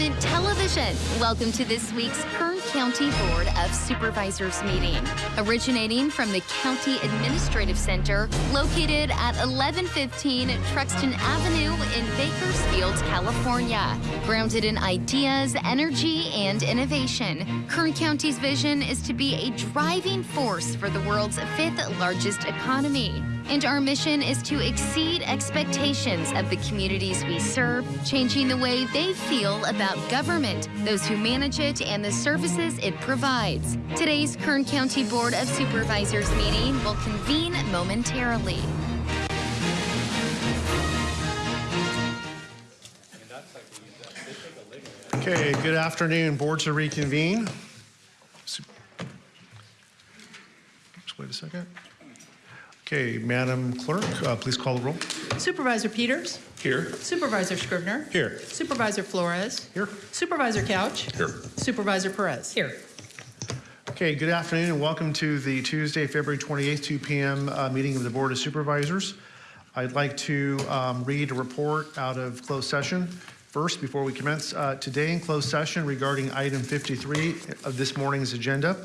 Government Television. Welcome to this week's Kern County Board of Supervisors meeting. Originating from the County Administrative Center, located at 1115 Truxtun Avenue in Bakersfield, California. Grounded in ideas, energy, and innovation, Kern County's vision is to be a driving force for the world's fifth largest economy. And our mission is to exceed expectations of the communities we serve, changing the way they feel about government, those who manage it, and the services it provides. Today's Kern County Board of Supervisors meeting will convene momentarily. Okay, good afternoon. Board to reconvene. Just wait a second. Okay, Madam Clerk, uh, please call the roll. Supervisor Peters. Here. Supervisor Scrivner. Here. Supervisor Flores. Here. Supervisor Couch. Here. Supervisor Perez. Here. Okay, good afternoon and welcome to the Tuesday, February 28th, 2 p.m. uh, meeting of the Board of Supervisors. I'd like to um, read a report out of closed session. First, before we commence, uh, today in closed session regarding item 53 of this morning's agenda,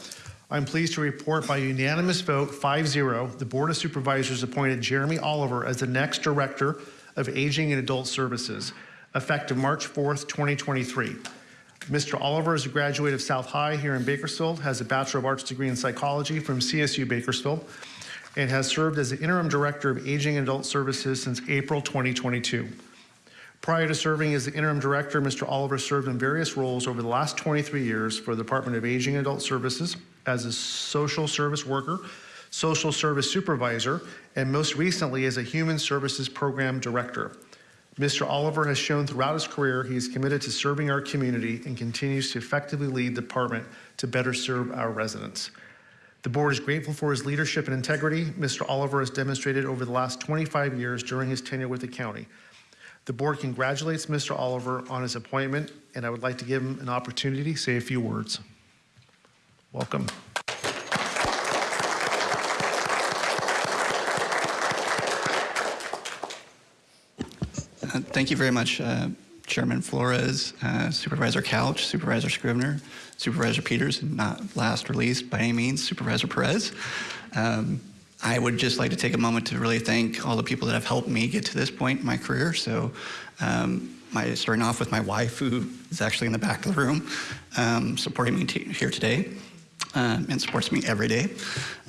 I'm pleased to report by unanimous vote, 5-0, the Board of Supervisors appointed Jeremy Oliver as the next Director of Aging and Adult Services, effective March 4th, 2023. Mr. Oliver is a graduate of South High here in Bakersfield, has a Bachelor of Arts degree in psychology from CSU Bakersfield, and has served as the Interim Director of Aging and Adult Services since April 2022. Prior to serving as the interim director, Mr. Oliver served in various roles over the last 23 years for the Department of Aging and Adult Services as a social service worker, social service supervisor, and most recently as a human services program director. Mr. Oliver has shown throughout his career he is committed to serving our community and continues to effectively lead the department to better serve our residents. The board is grateful for his leadership and integrity Mr. Oliver has demonstrated over the last 25 years during his tenure with the county. The board congratulates Mr. Oliver on his appointment, and I would like to give him an opportunity to say a few words. Welcome. Uh, Thank you very much, uh, Chairman Flores, uh, Supervisor Couch, Supervisor Scrivner, Supervisor Peters, and not last or least by any means, Supervisor Perez. Um, I would just like to take a moment to really thank all the people that have helped me get to this point in my career. So, um, my, starting off with my wife, who is actually in the back of the room, um, supporting me here today um, and supports me every day.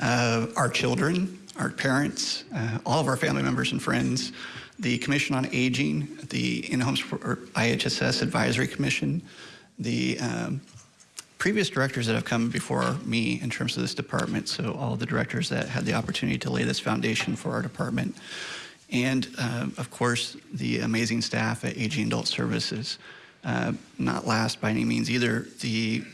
Uh, our children, our parents, uh, all of our family members and friends, the Commission on Aging, the In-Home IHSS Advisory Commission, the um, previous directors that have come before me in terms of this department, so all the directors that had the opportunity to lay this foundation for our department, and uh, of course, the amazing staff at Aging Adult Services. Uh, not last by any means either, the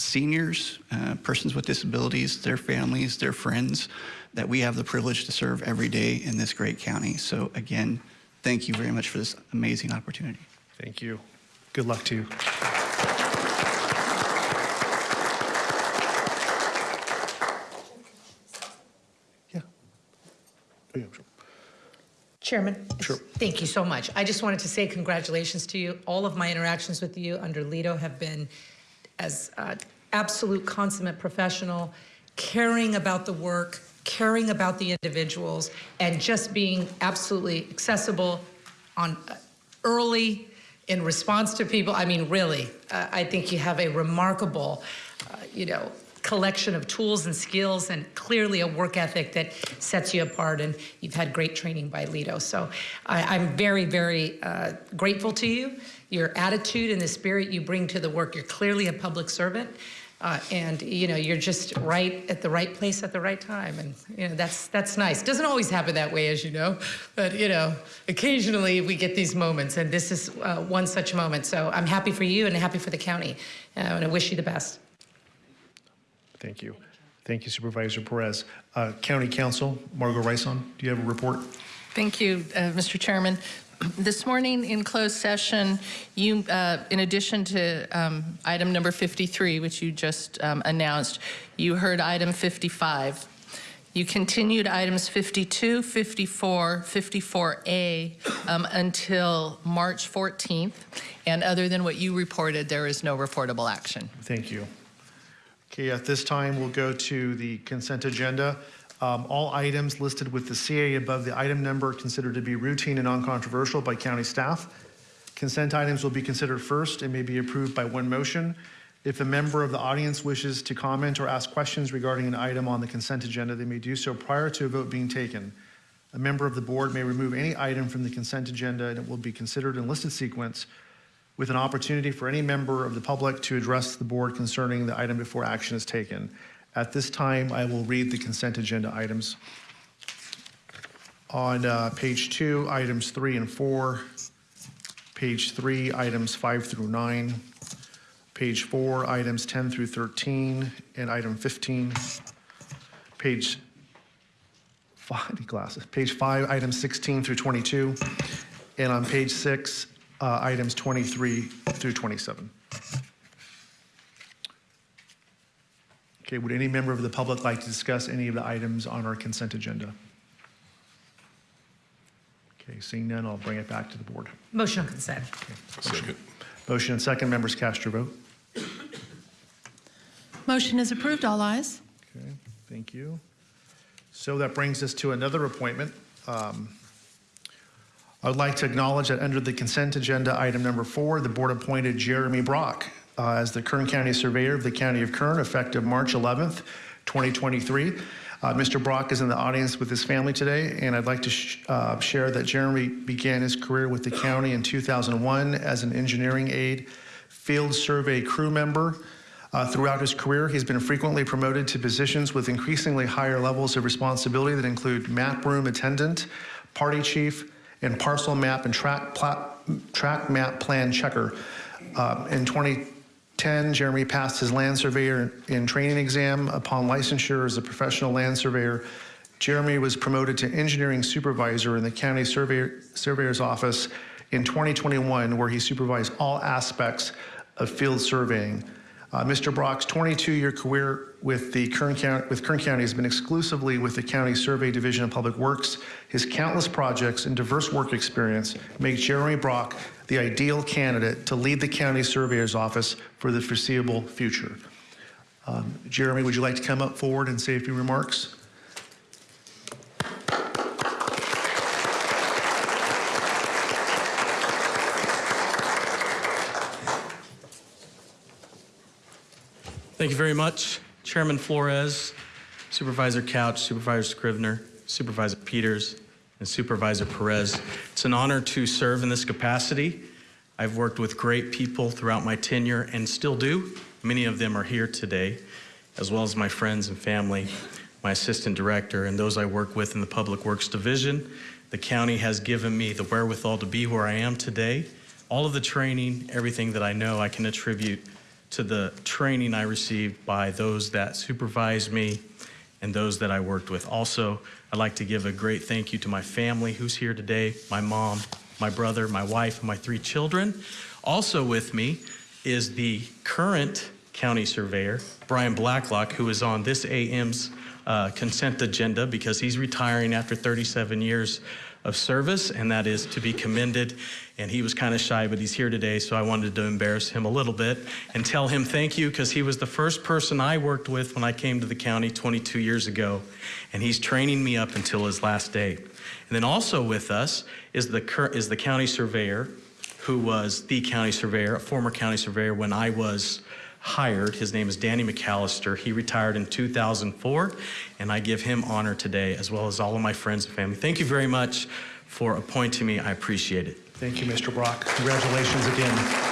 seniors, uh, persons with disabilities, their families, their friends that we have the privilege to serve every day in this great county. So again, thank you very much for this amazing opportunity. Thank you. Good luck to you. Yeah. Oh, yeah, sure. Chairman? Sure. Thank you so much. I just wanted to say congratulations to you. All of my interactions with you under Lito have been as uh, absolute consummate professional, caring about the work, caring about the individuals, and just being absolutely accessible on uh, early in response to people. I mean, really, uh, I think you have a remarkable, uh, you know, collection of tools and skills and clearly a work ethic that sets you apart and you've had great training by Lito. So I, I'm very, very uh, grateful to you, your attitude and the spirit you bring to the work. You're clearly a public servant. Uh, and you know you're just right at the right place at the right time, and you know that's that's nice. Doesn't always happen that way, as you know, but you know occasionally we get these moments, and this is uh, one such moment. So I'm happy for you and happy for the county, uh, and I wish you the best. Thank you. Thank you, Supervisor Perez. Uh, County Counsel, Margo Raison, do you have a report? Thank you, uh, Mr. Chairman. This morning in closed session, you, uh, in addition to um, item number 53, which you just um, announced, you heard item 55. You continued items 52, 54, 54A um, until March 14th, and other than what you reported, there is no reportable action. Thank you. Okay, at this time, we'll go to the consent agenda. Um, All items listed with the CA above the item number considered to be routine and non-controversial by county staff. Consent items will be considered first and may be approved by one motion. If a member of the audience wishes to comment or ask questions regarding an item on the consent agenda, they may do so prior to a vote being taken. A member of the board may remove any item from the consent agenda and it will be considered in listed sequence with an opportunity for any member of the public to address the board concerning the item before action is taken. At this time, I will read the consent agenda items. On uh, page two, items three and four. Page three, items five through nine. Page four, items 10 through 13, and item 15. Page, five, glasses. Page five, items 16 through 22. And on page six, uh, items 23 through 27. Okay, would any member of the public like to discuss any of the items on our consent agenda? Okay, seeing none, I'll bring it back to the board. Motion on consent. Second. Motion and second, members cast your vote. Motion is approved, all eyes. Okay, thank you. So that brings us to another appointment. Um, I would like to acknowledge that under the consent agenda, item number four, the board appointed Jeremy Brock uh, as the Kern County Surveyor of the County of Kern effective March 11th, 2023. Uh, Mr. Brock is in the audience with his family today, and I'd like to sh uh, share that Jeremy began his career with the county in 2001 as an engineering aide, field survey crew member. Uh, throughout his career, he's been frequently promoted to positions with increasingly higher levels of responsibility that include map room attendant, party chief, and parcel map and tract, tract map plan checker. Uh, in 20 10, Jeremy passed his land surveyor in training exam upon licensure as a professional land surveyor. Jeremy was promoted to engineering supervisor in the county surveyor, surveyor's office in 2021, where he supervised all aspects of field surveying. Uh, Mr. Brock's 22-year career with the Kern County, with Kern County has been exclusively with the County Survey Division of Public Works. His countless projects and diverse work experience make Jeremy Brock the ideal candidate to lead the county surveyor's office for the foreseeable future. Um, Jeremy, would you like to come up forward and say a few remarks? Thank you very much, Chairman Flores, Supervisor Couch, Supervisor Scrivner, Supervisor Peters, and Supervisor Perez. It's an honor to serve in this capacity. I've worked with great people throughout my tenure and still do. Many of them are here today, as well as my friends and family, my assistant director, and those I work with in the Public Works Division. The county has given me the wherewithal to be where I am today. All of the training, everything that I know, I can attribute to the training I received by those that supervised me and those that I worked with. Also, I'd like to give a great thank you to my family who's here today, my mom, my brother, my wife, and my three children. Also with me is the current county surveyor, Brian Blacklock, who is on this AM's uh, consent agenda because he's retiring after 37 years of service, and that is to be commended. And he was kind of shy, but he's here today, so I wanted to embarrass him a little bit and tell him thank you because he was the first person I worked with when I came to the county 22 years ago, and he's training me up until his last day. And then also with us is the is the county surveyor, who was the county surveyor, a former county surveyor when I was hired. His name is Danny McAllister. He retired in 2004, and I give him honor today, as well as all of my friends and family. Thank you very much for appointing me. I appreciate it. Thank you, Mr. Brock. Congratulations again.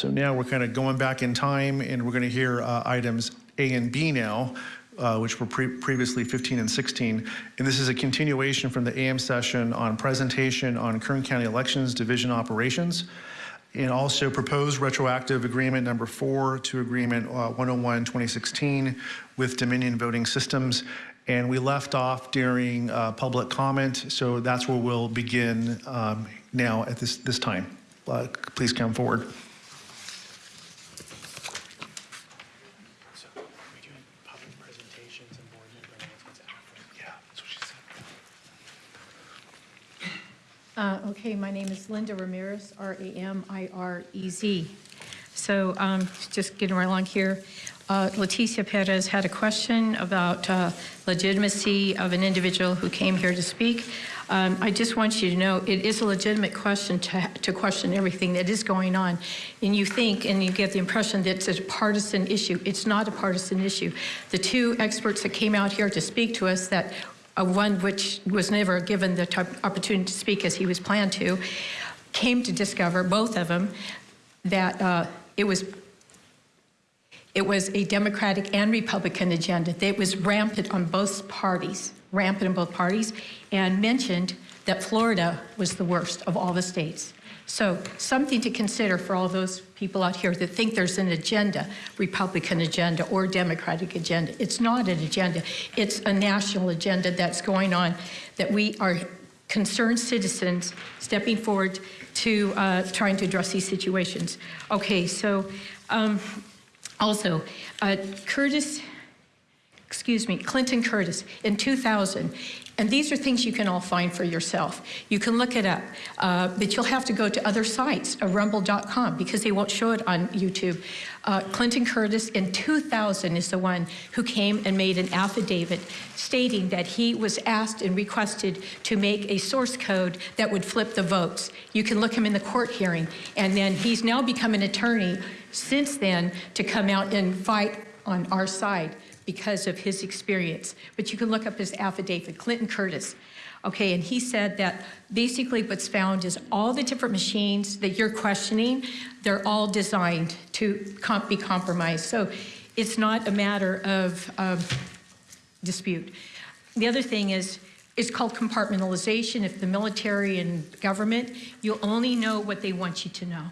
So now we're kind of going back in time, and we're going to hear uh, items A and B now, uh, which were pre- previously 15 and 16. And this is a continuation from the AM session on presentation on Kern County Elections Division operations, and also proposed retroactive agreement number four to agreement uh, 101 2016 with Dominion Voting Systems. And we left off during uh, public comment, so that's where we'll begin um, now at this, this time. Uh, Please come forward. Uh, Okay, my name is Linda Ramirez, R-A-M-I-R-E-Z. So um, just getting right along here, uh, Leticia Perez had a question about uh, legitimacy of an individual who came here to speak. Um, I just want you to know, it is a legitimate question to to question everything that is going on. And you think, and you get the impression that it's a partisan issue. It's not a partisan issue. The two experts that came out here to speak to us that uh, one which was never given the opportunity to speak as he was planned to, came to discover, both of them, that uh, it was it was a Democratic and Republican agenda. It was rampant on both parties, rampant in both parties, and mentioned that Florida was the worst of all the states. So something to consider for all those people out here that think there's an agenda, Republican agenda or Democratic agenda. It's not an agenda. It's a national agenda that's going on that we are concerned citizens stepping forward to uh, trying to address these situations. Okay, so um, also, uh, Curtis, excuse me, Clinton Curtis in 2000. And these are things you can all find for yourself. You can look it up, uh, but you'll have to go to other sites, uh, rumble.com, because they won't show it on YouTube. Uh, Clinton Curtis in 2000 is the one who came and made an affidavit stating that he was asked and requested to make a source code that would flip the votes. You can look him in the court hearing, and then he's now become an attorney since then to come out and fight on our side because of his experience. But you can look up his affidavit, Clinton Curtis. Okay, and he said that basically what's found is all the different machines that you're questioning, they're all designed to com- be compromised. So it's not a matter of um, dispute. The other thing is, it's called compartmentalization. If the military and government, you'll only know what they want you to know.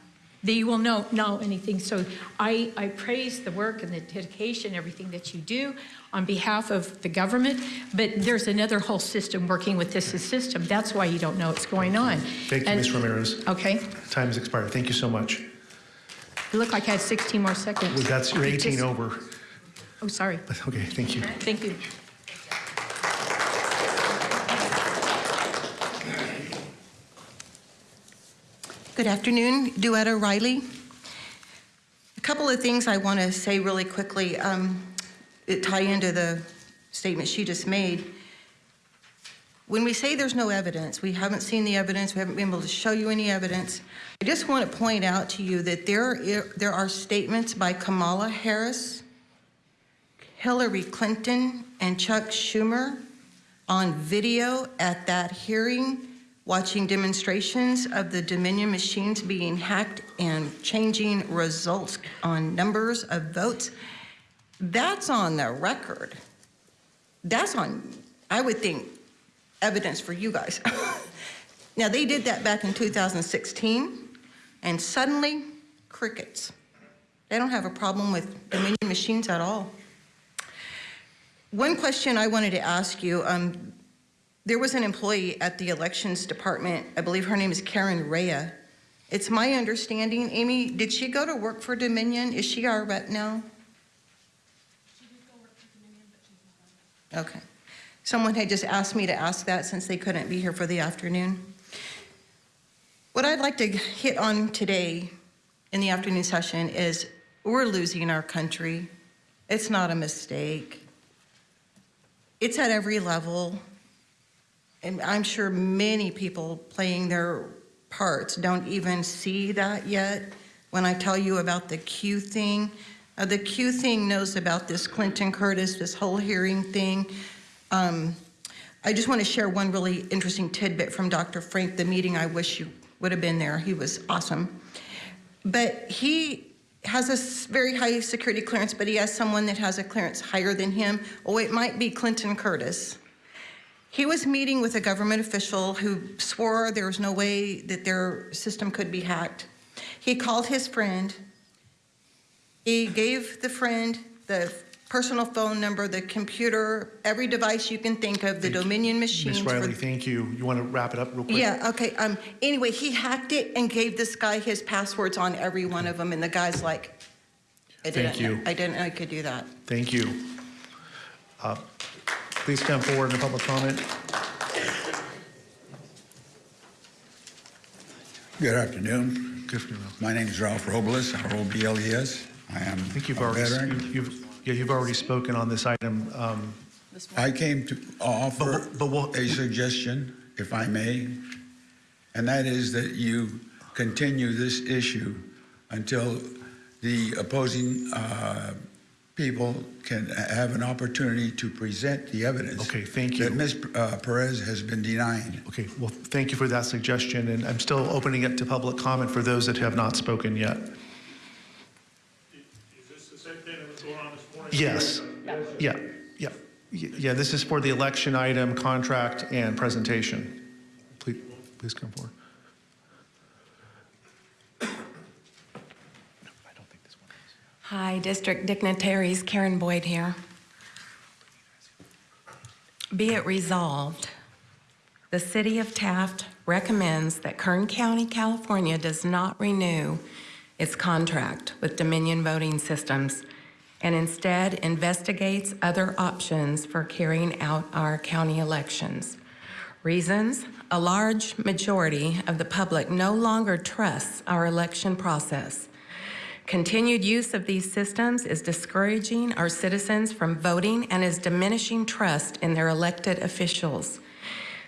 They will know, know anything. So I, I praise the work and the dedication, everything that you do on behalf of the government, but there's another whole system working with this system. That's why you don't know what's going on. Thank you, And- Ms. Ramirez. Okay. Time has expired. Thank you so much. It looked like I had 16 more seconds. Well, That's, you're 18 Just- over. Oh, sorry. Okay, thank you. Thank you. Good afternoon, Duetta Riley. A couple of things I want to say really quickly um, tie into the statement she just made. When we say there's no evidence, we haven't seen the evidence, we haven't been able to show you any evidence. I just want to point out to you that there, there are statements by Kamala Harris, Hillary Clinton, and Chuck Schumer on video at that hearing, watching demonstrations of the Dominion machines being hacked and changing results on numbers of votes. That's on the record. That's on, I would think, evidence for you guys. now, they did that back in 2016, and suddenly, crickets. They don't have a problem with Dominion machines at all. One question I wanted to ask you, um, there was an employee at the elections department, I believe her name is Karen Rea. It's my understanding, Amy, did she go to work for Dominion? Is she our rep now? Okay. Someone had just asked me to ask that since they couldn't be here for the afternoon. What I'd like to hit on today in the afternoon session is we're losing our country. It's not a mistake. It's at every level. And I'm sure many people playing their parts don't even see that yet. When I tell you about the Q thing, uh, the Q thing knows about this Clinton Curtis, this whole hearing thing. Um, I just want to share one really interesting tidbit from Dr. Frank, the meeting I wish you would have been there. He was awesome. But he has a very high security clearance, but he has someone that has a clearance higher than him. Oh, it might be Clinton Curtis. He was meeting with a government official who swore there was no way that their system could be hacked. He called his friend. He gave the friend the personal phone number, the computer, every device you can think of, the Dominion machines. Ms. Riley, thank you. You want to wrap it up real quick? Yeah, okay, um, anyway, he hacked it and gave this guy his passwords on every one of them, and the guy's like, I Thank didn't, you. I didn't know I could do that. Thank you. Uh, Please come forward in public comment. Good afternoon. Good you. My name is Ralph Robles, R-O-B-L-E-S. I am I think you've a already, veteran. you've, yeah, you've already spoken on this item. Um, I came to offer But- but we'll- a suggestion, if I may, and that is that you continue this issue until the opposing uh, people can have an opportunity to present the evidence. Okay, thank you. That Ms. uh, Perez has been denying. Okay, well, thank you for that suggestion, and I'm still opening it to public comment for those that have not spoken yet. Is this the same thing that was going on this morning? Yes. Yeah, yeah. Y- Yeah, this is for the election item, contract, and presentation. Please, please come forward. Hi, District Dignitaries, Karen Boyd here. Be it resolved, the City of Taft recommends that Kern County, California does not renew its contract with Dominion Voting Systems and instead investigates other options for carrying out our county elections. Reasons, a large majority of the public no longer trusts our election process. Continued use of these systems is discouraging our citizens from voting and is diminishing trust in their elected officials.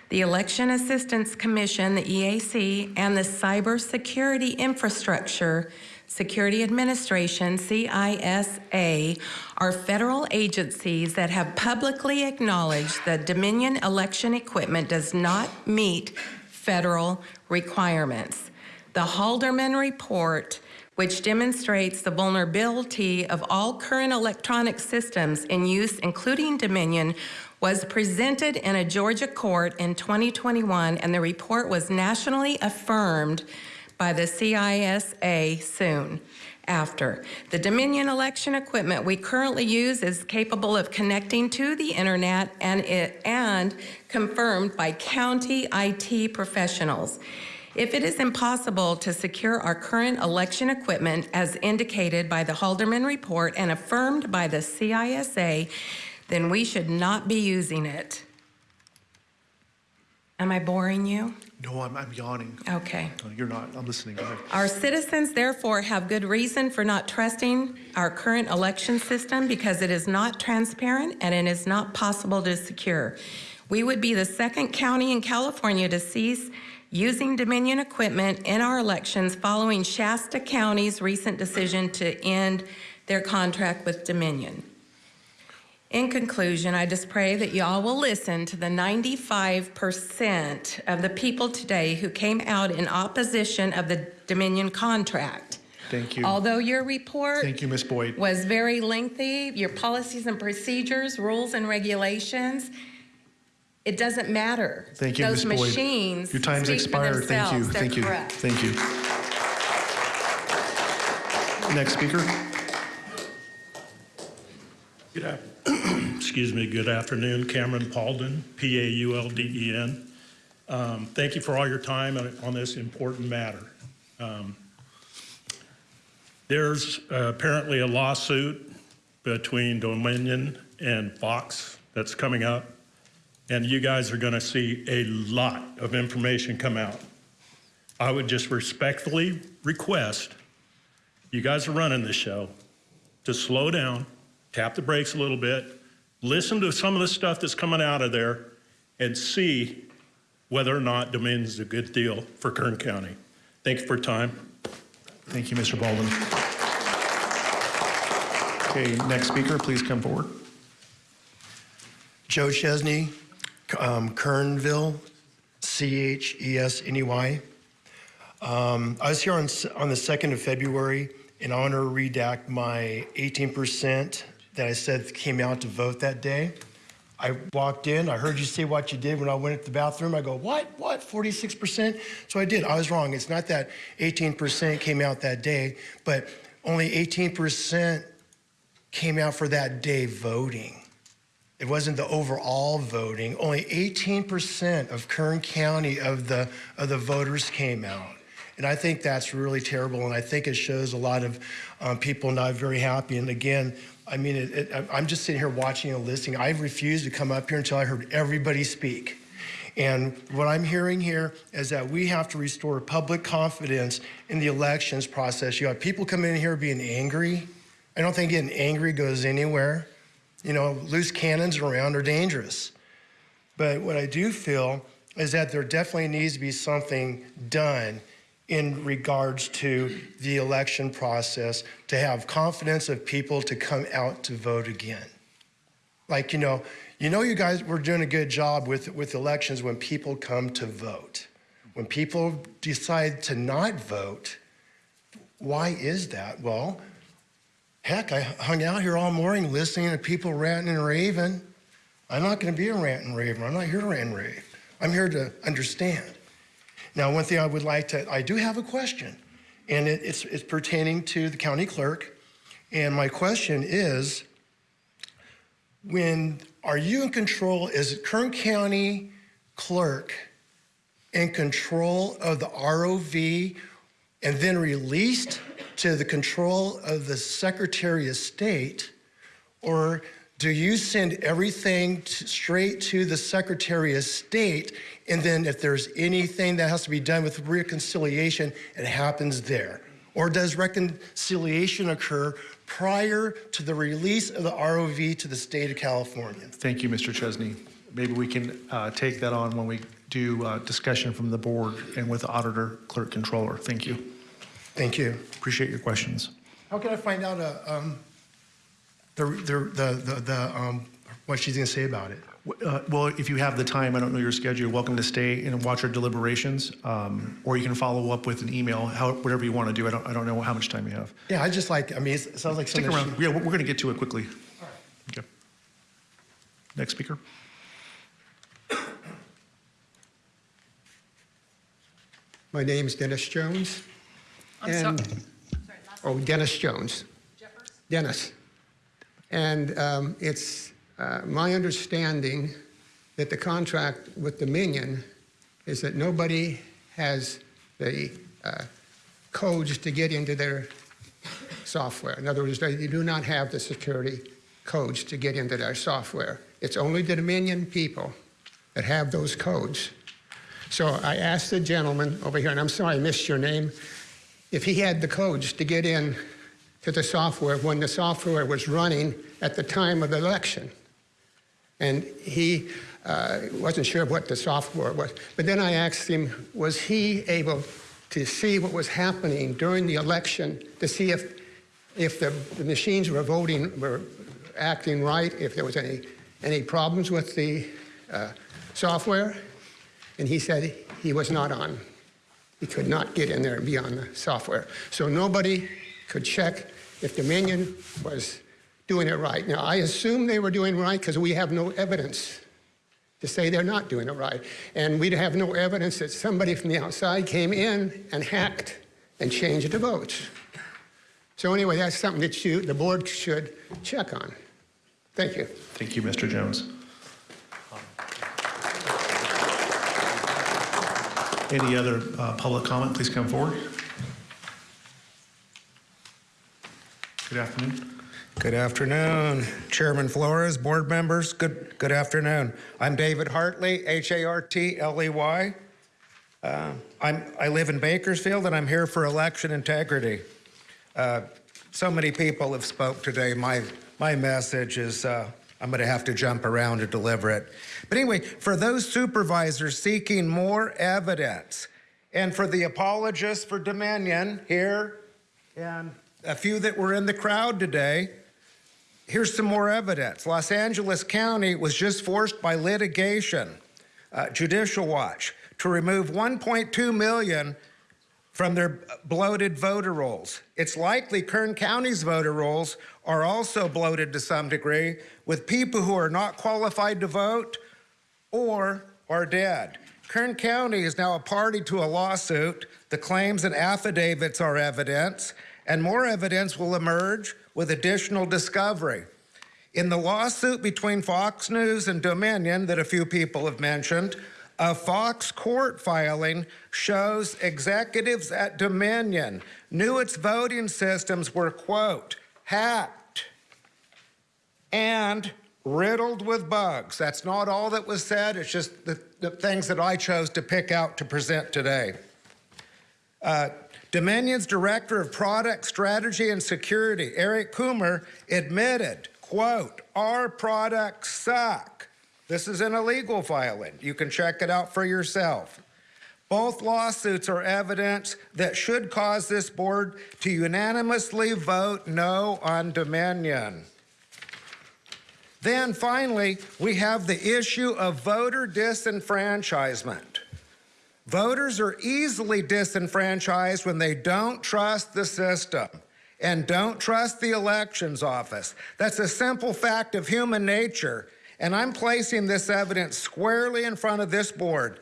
The Election Assistance Commission, the EAC, and the Cybersecurity Infrastructure Security Administration, CISA, are federal agencies that have publicly acknowledged that Dominion election equipment does not meet federal requirements. The Halderman Report which demonstrates the vulnerability of all current electronic systems in use, including Dominion, was presented in a Georgia court in 2021, and the report was nationally affirmed by the CISA soon after. The Dominion election equipment we currently use is capable of connecting to the internet and, it, and confirmed by county IT professionals. If it is impossible to secure our current election equipment as indicated by the Halderman report and affirmed by the CISA, then we should not be using it. Am I boring you? No, I'm, I'm yawning. Okay. No, You're not. I'm listening. Our citizens therefore have good reason for not trusting our current election system because it is not transparent and it is not possible to secure. We would be the second county in California to cease using Dominion equipment in our elections following Shasta County's recent decision to end their contract with Dominion. In conclusion, I just pray that y'all will listen to the 95% of the people today who came out in opposition of the Dominion contract. Thank you. Although your report Thank you, Ms. Boyd. was very lengthy, your policies and procedures, rules and regulations, it doesn't matter. Thank you, Ms. Those Boyd. machines Your time's speak expired. Thank you. They're Thank you. correct. Thank you. Next speaker. Good af- Excuse me, good afternoon, Cameron Paulden, P-A-U-L-D-E-N. Um, Thank you for all your time on on this important matter. Um, There's uh, apparently a lawsuit between Dominion and Fox that's coming up, and you guys are going to see a lot of information come out. I would just respectfully request, you guys are running this show, to slow down, tap the brakes a little bit, listen to some of the stuff that's coming out of there, and see whether or not Dominion is a good deal for Kern County. Thank you for your time. Thank you, Mr. Baldwin. Okay, next speaker, please come forward. Joe Chesney, um, Kernville, C-H-E-S-N-E-Y. Um, I was here on, on the 2nd of February, in honor to redact my 18% that I said came out to vote that day. I walked in, I heard you say what you did when I went to the bathroom. I go, what, what, 46%? So I did, I was wrong. It's not that 18% came out that day, but only 18% came out for that day voting. It wasn't the overall voting. Only 18% of Kern County of the, of the voters came out. And I think that's really terrible. And I think it shows a lot of um, people not very happy. And again, I mean, it, it, I'm just sitting here watching and listening. I refused to come up here until I heard everybody speak. And what I'm hearing here is that we have to restore public confidence in the elections process. You have people coming in here being angry. I don't think getting angry goes anywhere. You know, loose cannons around are dangerous. But what I do feel is that there definitely needs to be something done in regards to the election process to have confidence of people to come out to vote again. Like, you know, you know you guys were doing a good job with, with elections when people come to vote. When people decide to not vote, why is that? Well, heck, I hung out here all morning listening to people ranting and raving. I'm not going to be a rant and raver. I'm not here to rant and rave. I'm here to understand. Now, one thing I would like to, I do have a question, and it, it's, it's pertaining to the county clerk. And my question is, when are you in control, is Kern County clerk in control of the ROV and then released to the control of the Secretary of State? Or do you send everything to, straight to the Secretary of State? And then if there's anything that has to be done with reconciliation, it happens there? Or does reconciliation occur prior to the release of the ROV to the state of California? Thank you, Mr. Chesney. Maybe we can uh, take that on when we do uh, discussion from the board and with the auditor, clerk, controller. Thank you. Thank you. Appreciate your questions. How can I find out uh, um, the, the, the, the, the, um, what she's going to say about it? Uh, Well, if you have the time, I don't know your schedule, you're welcome to stay and watch our deliberations, um, or you can follow up with an email, how, whatever you want to do. I don't, I don't know how much time you have. Yeah, I just like, I mean, it sounds like Stick something. around. Yeah, we're going to get to it quickly. Okay. Next speaker. My name is Dennis Jones. I'm and, sorry. Oh, Dennis Jones. Dennis. And um, it's uh, my understanding that the contract with Dominion is that nobody has the uh, codes to get into their software. In other words, they do not have the security codes to get into their software. It's only the Dominion people that have those codes. So I asked the gentleman over here, and I'm sorry I missed your name, if he had the codes to get in to the software when the software was running at the time of the election. And he uh, wasn't sure what the software was. But then I asked him, was he able to see what was happening during the election to see if, if the, the machines were voting, were acting right, if there was any, any problems with the uh, software? And he said he was not on. He could not get in there and be on the software. So nobody could check if Dominion was doing it right. Now, I assume they were doing right because we have no evidence to say they're not doing it right. And we'd have no evidence that somebody from the outside came in and hacked and changed the votes. So anyway, that's something that you, the board should check on. Thank you. Thank you, Mr. Jones. Any other uh, public comment, please come forward. Good afternoon. Good afternoon, Chairman Flores, board members. Good good afternoon. I'm David Hartley, H-A-R-T-L-E-Y. Uh, I'm I live in Bakersfield, and I'm here for election integrity. Uh, so many people have spoke today. My my message is uh, I'm going to have to jump around to deliver it. But anyway, for those supervisors seeking more evidence, and for the apologists for Dominion here, and a few that were in the crowd today, here's some more evidence. Los Angeles County was just forced by litigation, uh, Judicial Watch, to remove 1.2 million from their bloated voter rolls. It's likely Kern County's voter rolls are also bloated to some degree with people who are not qualified to vote or are dead. Kern County is now a party to a lawsuit. The claims and affidavits are evidence, and more evidence will emerge with additional discovery. In the lawsuit between Fox News and Dominion that a few people have mentioned, a Fox court filing shows executives at Dominion knew its voting systems were, quote, hacked and riddled with bugs. That's not all that was said, it's just the, the things that I chose to pick out to present today. Uh, Dominion's Director of Product Strategy and Security, Eric Coomer, admitted, quote, our products suck. This is an illegal filing. You can check it out for yourself. Both lawsuits are evidence that should cause this board to unanimously vote no on Dominion. Then finally, we have the issue of voter disenfranchisement. Voters are easily disenfranchised when they don't trust the system and don't trust the elections office. That's a simple fact of human nature, and I'm placing this evidence squarely in front of this board.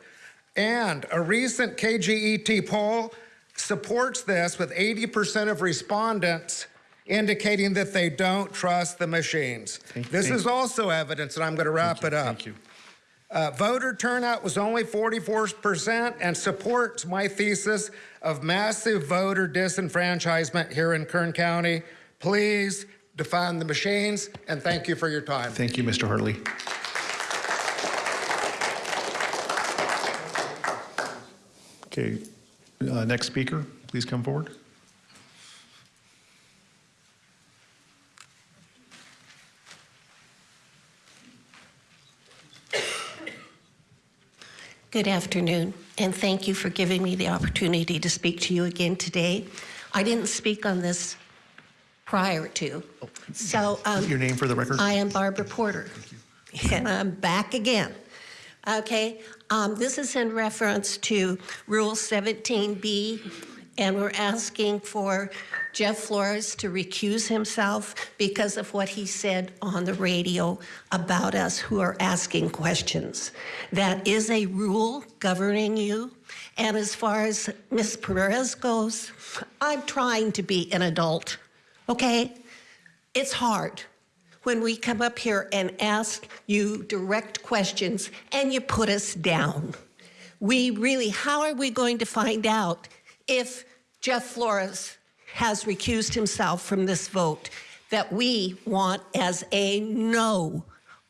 And a recent KGET poll supports this with 80% of respondents indicating that they don't trust the machines. this thank- is also evidence, and I'm going to wrap it up. Thank you. Uh, voter turnout was only 44% and supports my thesis of massive voter disenfranchisement here in Kern County. Please defund the machines, and thank you for your time. Thank you, Mr. Hartley. Okay, uh, next speaker, please come forward. Good afternoon, and thank you for giving me the opportunity to speak to you again today. I didn't speak on this prior to, so. um, Your name for the record? I am Barbara Porter, and I'm back again. Okay, um, this is in reference to Rule 17B, and we're asking for Jeff Flores to recuse himself because of what he said on the radio about us who are asking questions. That is a rule governing you. And as far as Ms. Perez goes, I'm trying to be an adult, okay? It's hard when we come up here and ask you direct questions and you put us down. We really, how are we going to find out if Jeff Flores has recused himself from this vote that we want as a no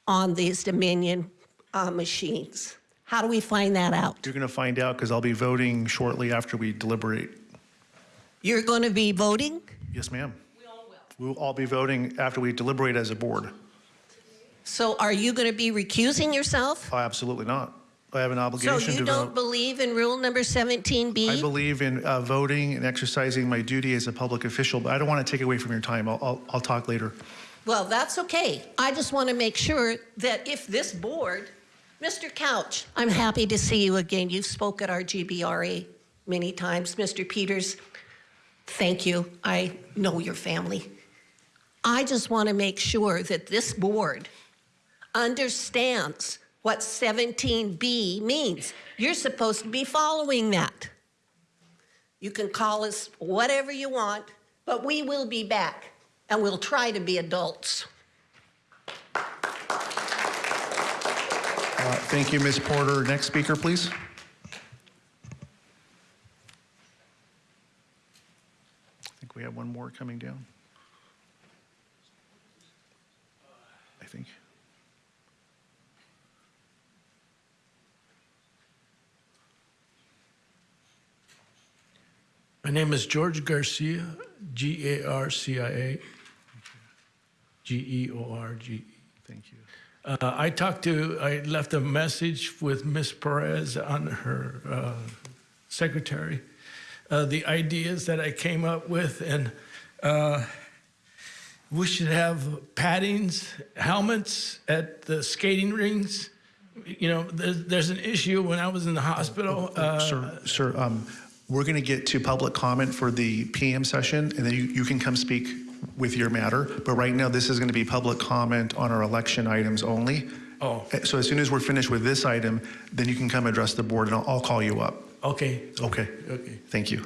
on these Dominion uh, machines? How do we find that out? You're going to find out because I'll be voting shortly after we deliberate. You're going to be voting? Yes, ma'am. We all will. All be voting after we deliberate as a board. So are you going to be recusing yourself? Oh, Absolutely not. I have an obligation to So you to don't vote. believe in rule number 17B? I believe in uh, voting and exercising my duty as a public official, but I don't want to take away from your time. I'll, I'll, I'll talk later. Well, that's okay. I just want to make sure that if this board, Mr. Couch, I'm happy to see you again. You've spoke at our GBRA many times. Mr. Peters, thank you. I know your family. I just want to make sure that this board understands what 17B means. You're supposed to be following that. You can call us whatever you want, but we will be back and we'll try to be adults. Uh, Thank you, Ms. Porter. Next speaker, please. I think we have one more coming down. Think. My name is George Garcia, G A R C I A, G E O R G E. Thank you. Uh, I talked to, I left a message with Ms. Perez on her uh, secretary, uh, the ideas that I came up with, and uh, we should have paddings, helmets at the skating rings. You know, there's, there's an issue when I was in the hospital. uh, Sir, sir, um, we're going to get to public comment for the PM session, and then you, you can come speak with your matter. But right now, this is going to be public comment on our election items only. Oh. Uh, So as soon as we're finished with this item, then you can come address the board, and I'll, I'll call you up. Okay. Okay. Okay. Thank you.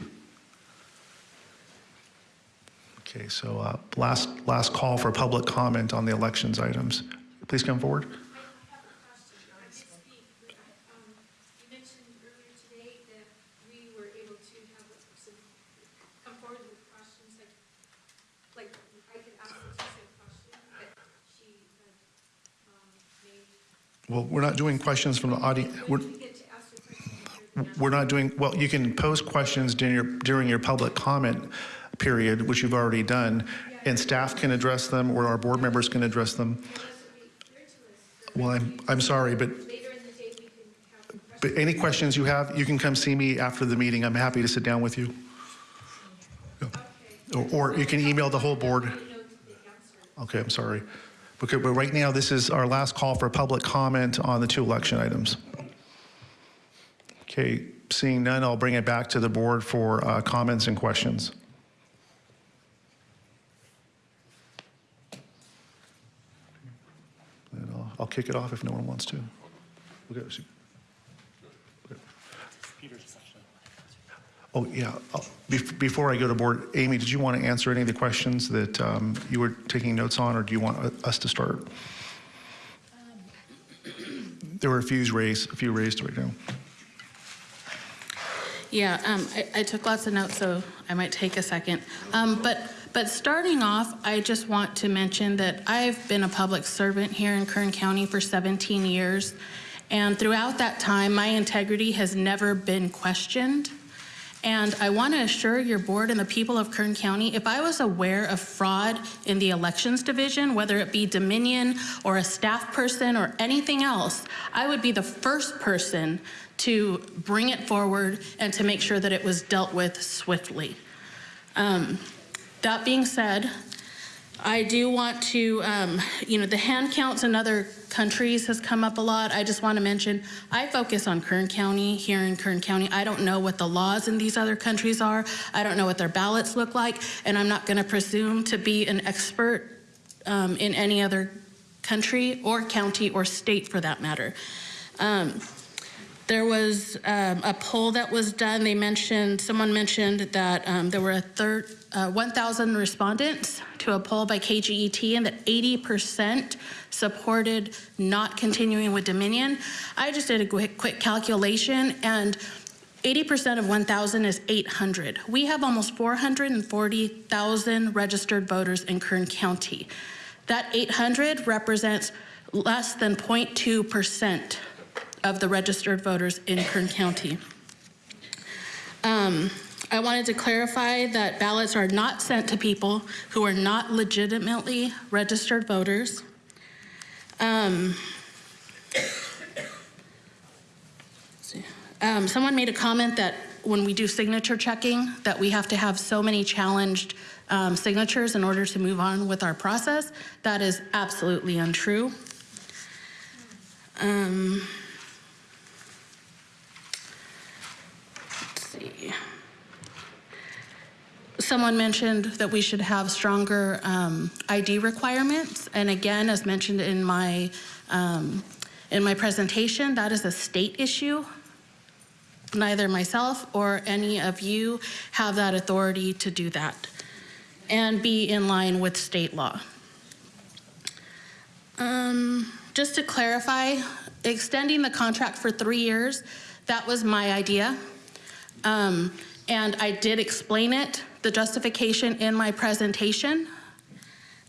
Okay, so uh, last, last call for public comment on the elections items. Please come forward. You mentioned earlier today that we were able to have a person come forward with questions, like, like I could ask Leticia a question that she had um, made. Well, we're not doing questions from the audience. We're, we're not doing, well, you can pose questions during your, during your public comment period, which you've already done, and staff can address them, or our board members can address them. Well, I'm, I'm sorry, but, but any questions you have, you can come see me after the meeting. I'm happy to sit down with you. Or, or you can email the whole board. Okay, I'm sorry. Okay, but right now, this is our last call for public comment on the two election items. Okay, seeing none, I'll bring it back to the board for uh, comments and questions. I'll, kick it off if no one wants to. Okay, Oh, yeah. I'll- Before I go to board, Aimee, did you want to answer any of the questions that um, you were taking notes on, or do you want uh, us to start? There were a few raised, a few raised right now. Yeah, um, I, I took lots of notes, so I might take a second. Um, but, but starting off, I just want to mention that I've been a public servant here in Kern County for 17 years. And throughout that time, my integrity has never been questioned. And I want to assure your board and the people of Kern County, if I was aware of fraud in the elections division, whether it be Dominion or a staff person or anything else, I would be the first person to bring it forward and to make sure that it was dealt with swiftly. Um, that being said, I do want to, um, you know, the hand counts in other countries has come up a lot. I just want to mention, I focus on Kern County, here in Kern County. I don't know what the laws in these other countries are. I don't know what their ballots look like, and I'm not going to presume to be an expert um, in any other country or county or state for that matter. Um, there was um, a poll that was done. They mentioned, someone mentioned that um, there were a third, uh, 1,000 respondents to a poll by KGET and that 80% supported not continuing with Dominion. I just did a quick, quick calculation and 80% of 1,000 is 800. We have almost 440,000 registered voters in Kern County. That 800 represents less than 0.2% of the registered voters in Kern County. Um, I wanted to clarify that ballots are not sent to people who are not legitimately registered voters. Um, um, someone made a comment that when we do signature checking, that we have to have so many challenged um, signatures in order to move on with our process. That is absolutely untrue. Um, let's see. Someone mentioned that we should have stronger um, ID requirements, and again, as mentioned in my um, in my presentation, that is a state issue. Neither myself or any of you have that authority to do that and be in line with state law. Um, just to clarify, extending the contract for three years, that was my idea. Um, and I did explain it, the justification in my presentation.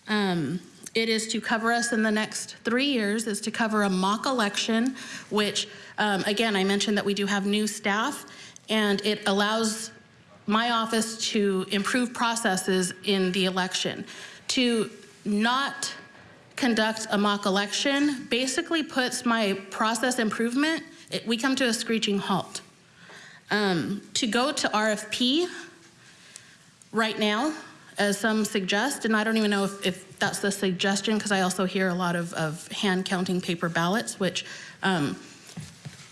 Um, it is to cover us in the next three years, is to cover a mock election, which, um, again, I mentioned that we do have new staff, and it allows my office to improve processes in the election. To not conduct a mock election basically puts my process improvement, it, we come to a screeching halt. Um, to go to RFP right now, as some suggest, and I don't even know if, if that's the suggestion because I also hear a lot of, of hand counting paper ballots, which um,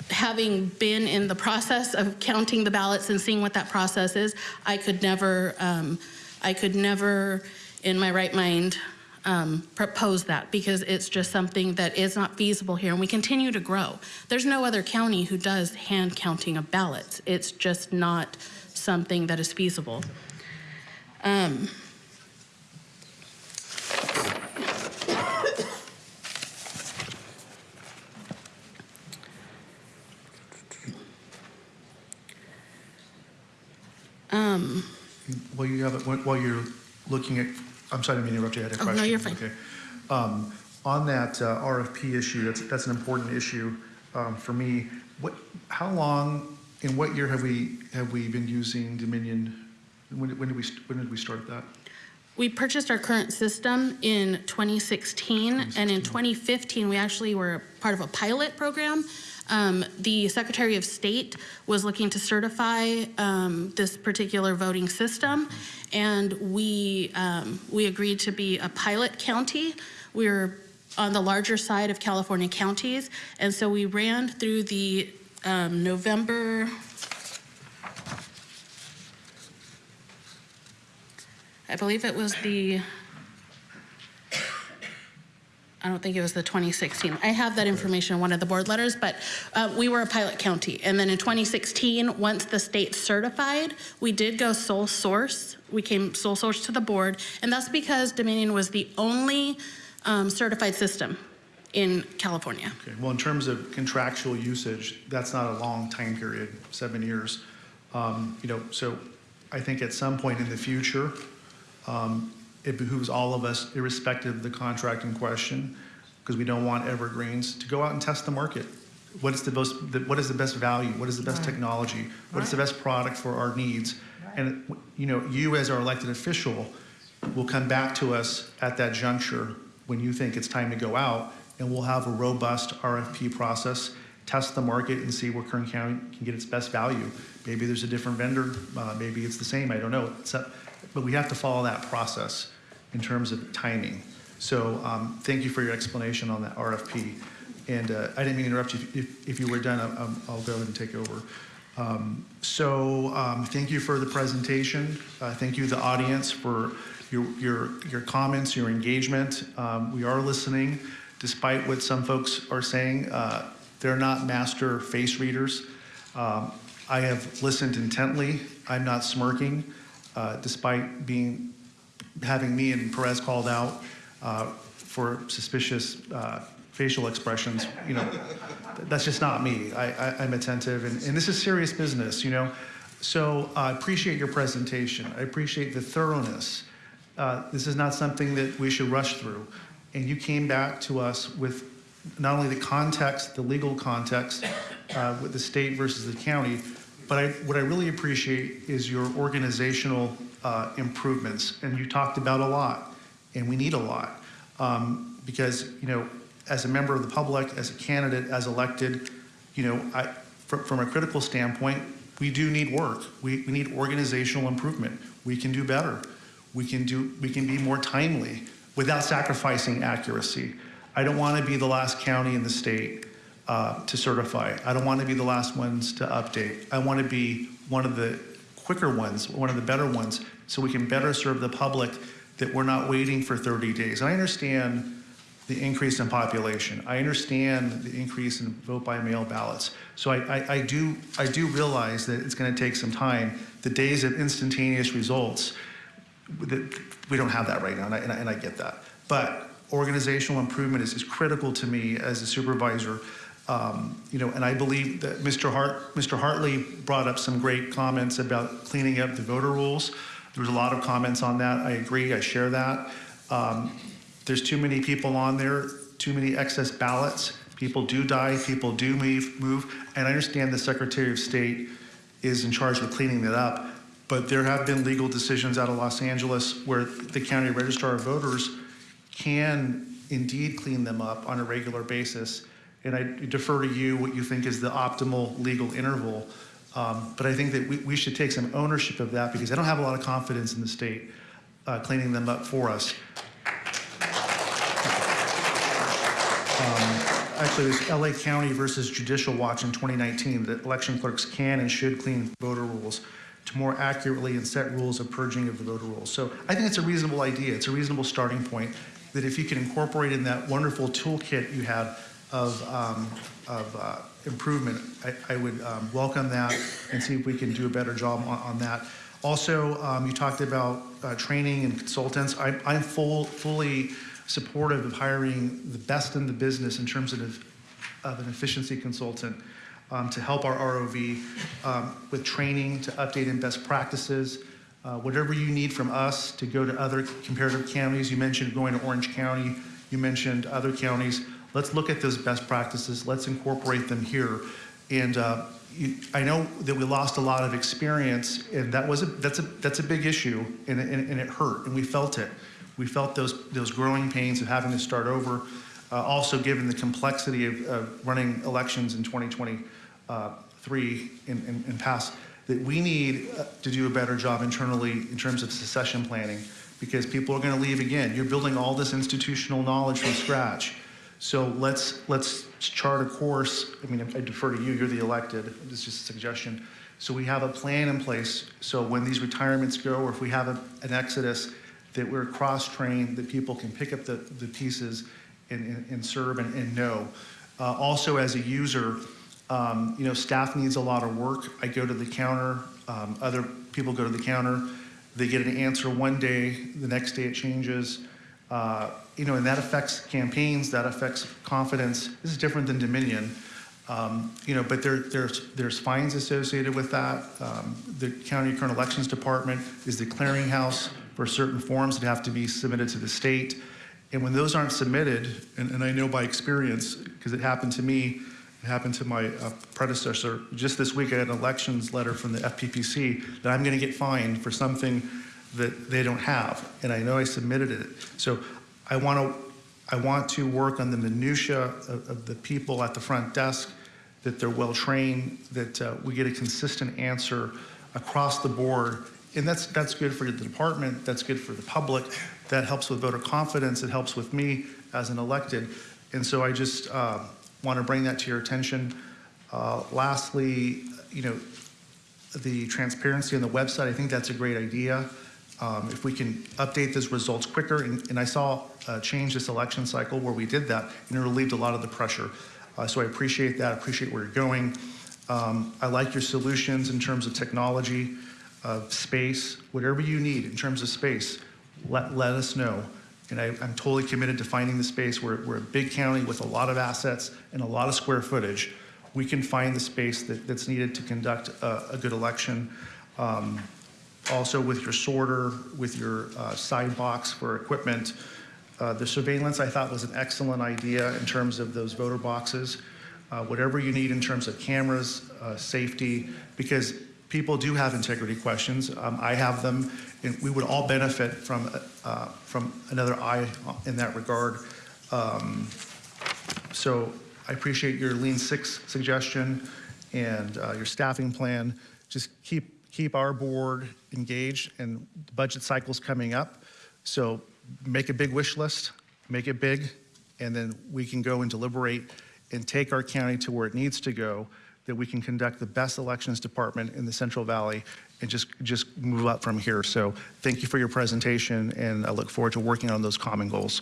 having been in the process of counting the ballots and seeing what that process is, I could never, um, I could never in my right mind um, propose that because it's just something that is not feasible here and we continue to grow. There's no other county who does hand counting of ballots. It's just not something that is feasible. Um, um, While you have it, while you're looking at, I'm sorry, I'm to interrupt you, I had a Oh, no, question. you're fine. Okay. Um, On that uh, RFP issue, that's, that's an important issue um, for me. What, how long, in what year have we, have we been using Dominion when did when did we, when did we start that? We purchased our current system in 2016, and in 2015, we actually were part of a pilot program. Um, The Secretary of State was looking to certify um, this particular voting system, and we, um, we agreed to be a pilot county. We were on the larger side of California counties, and so we ran through the um, November, I believe it was the, I don't think it was the 2016. I have that information in one of the board letters, but uh, we were a pilot county. And then in 2016, once the state certified, we did go sole source. We came sole source to the board, and that's because Dominion was the only um, certified system in California. Okay, well, in terms of contractual usage, that's not a long time period, seven years. Um, You know, so I think at some point in the future, um, it behooves all of us, irrespective of the contract in question, because we don't want evergreens, to go out and test the market. What is the most, what is the best value? What is the best Right. technology? What is the best product for our needs? And, you know, you as our elected official will come back to us at that juncture when you think it's time to go out, and we'll have a robust RFP process, test the market and see where Kern County can get its best value. Maybe there's a different vendor, uh, maybe it's the same, I don't know. But we have to follow that process in terms of timing. So um, thank you for your explanation on that RFP. And uh, I didn't mean to interrupt you. If, if you were done, I'll, I'll go ahead and take over. Um, So um, thank you for the presentation. Uh, Thank you, the audience, for your, your, your comments, your engagement. Um, We are listening, despite what some folks are saying. uh, They're not master face readers. Um, I have listened intently. I'm not smirking, uh, despite being, having me and Perez called out uh, for suspicious uh, facial expressions. You know, that's just not me. I, I'm attentive, and, and this is serious business, you know? So I appreciate your presentation. I appreciate the thoroughness. Uh, This is not something that we should rush through. And you came back to us with not only the context, the legal context, uh, with the state versus the county, but I, what I really appreciate is your organizational uh, improvements. And you talked about a lot, and we need a lot. Um, Because, you know, as a member of the public, as a candidate, as elected, you know, I, from, from a critical standpoint, we do need work. We, we need organizational improvement. We can do better. We can do, we can be more timely without sacrificing accuracy. I don't want to be the last county in the state uh, to certify. I don't want to be the last ones to update. I want to be one of the quicker ones, one of the better ones, so we can better serve the public that we're not waiting for 30 days. I understand the increase in population. I understand the increase in vote by mail ballots. So I, I, I do, I do realize that it's going to take some time. The days of instantaneous results, we don't have that right now, and I, and I, and I get that. But organizational improvement is, is critical to me as a supervisor. Um, you know, and I believe that Mr. Hart, Mr. Hartley brought up some great comments about cleaning up the voter rules. There was a lot of comments on that. I agree. I share that. Um, there's too many people on there, too many excess ballots. People do die, people do move, move. And I understand the Secretary of State is in charge of cleaning that up. But there have been legal decisions out of Los Angeles where the county registrar of voters can indeed clean them up on a regular basis. And I defer to you what you think is the optimal legal interval. Um, but I think that we, we should take some ownership of that because I don't have a lot of confidence in the state uh, cleaning them up for us. Um, Actually, it was LA County versus Judicial Watch in 2019 that election clerks can and should clean voter rules to more accurately and set rules of purging of the voter rolls. So I think it's a reasonable idea. It's a reasonable starting point that if you can incorporate in that wonderful toolkit you have of, um, of uh, improvement, I, I would um, welcome that and see if we can do a better job on, on that. Also, um, you talked about uh, training and consultants. I, I'm full, fully supportive of hiring the best in the business in terms of, of an efficiency consultant um, to help our ROV um, with training, to update in best practices, Uh, Whatever you need from us to go to other comparative counties, you mentioned going to Orange County, you mentioned other counties. Let's look at those best practices, let's incorporate them here. And uh, you- I know that we lost a lot of experience, and that was, a that's a, that's a big issue, and it- and it hurt, and we felt it. We felt those, those growing pains of having to start over. Uh, Also, given the complexity of of running elections in 2023 and and- and past, that we need uh, to do a better job internally in terms of succession planning, because people are going to leave again. You're building all this institutional knowledge from scratch. So let's, let's chart a course. I mean, I defer to you, you're the elected, this is just a suggestion. So we have a plan in place, so when these retirements go, or if we have a- an exodus, that we're cross-trained, that people can pick up the, the pieces and, and- and serve and, and know. Uh, Also, as a user, um, you know, staff needs a lot of work. I go to the counter, um, other people go to the counter, they get an answer one day, the next day it changes. Uh, You know, and that affects campaigns, that affects confidence. This is different than Dominion. Um, You know, but there, there's, there's fines associated with that. Um, The County Current Elections Department is the clearinghouse for certain forms that have to be submitted to the state. And when those aren't submitted, and, and I know by experience, because it happened to me, it happened to my uh, predecessor, just this week I had an elections letter from the FPPC that I'm going to get fined for something that they don't have, and I know I submitted it. So I want to, I want to work on the minutia of, of the people at the front desk, that they're well-trained, that uh, we get a consistent answer across the board. And that's, that's good for the department, that's good for the public, that helps with voter confidence, it helps with me as an elected. And so I just uh, want to bring that to your attention. Uh, Lastly, you know, the transparency on the website, I think that's a great idea. Um, If we can update those results quicker, and and I saw a change this election cycle where we did that, and it relieved a lot of the pressure. Uh, So I appreciate that, I appreciate where you're going. Um, I like your solutions in terms of technology, of space, whatever you need in terms of space, let, let us know. And I, I'm totally committed to finding the space. We're, we're a big county with a lot of assets and a lot of square footage. We can find the space that, that's needed to conduct a, a good election. Um, also with your sorter, with your uh, side box for equipment. Uh, The surveillance, I thought, was an excellent idea in terms of those voter boxes. Uh, Whatever you need in terms of cameras, uh, safety, because people do have integrity questions. Um, I have them, and we would all benefit from, uh, from another eye in that regard. Um, So I appreciate your Lean Six suggestion and uh, your staffing plan. Just keep, keep our board engaged, and the budget cycle's coming up. So make a big wish list, make it big, and then we can go and deliberate and take our county to where it needs to go, that we can conduct the best elections department in the Central Valley and just, just move up from here. So thank you for your presentation, and I look forward to working on those common goals.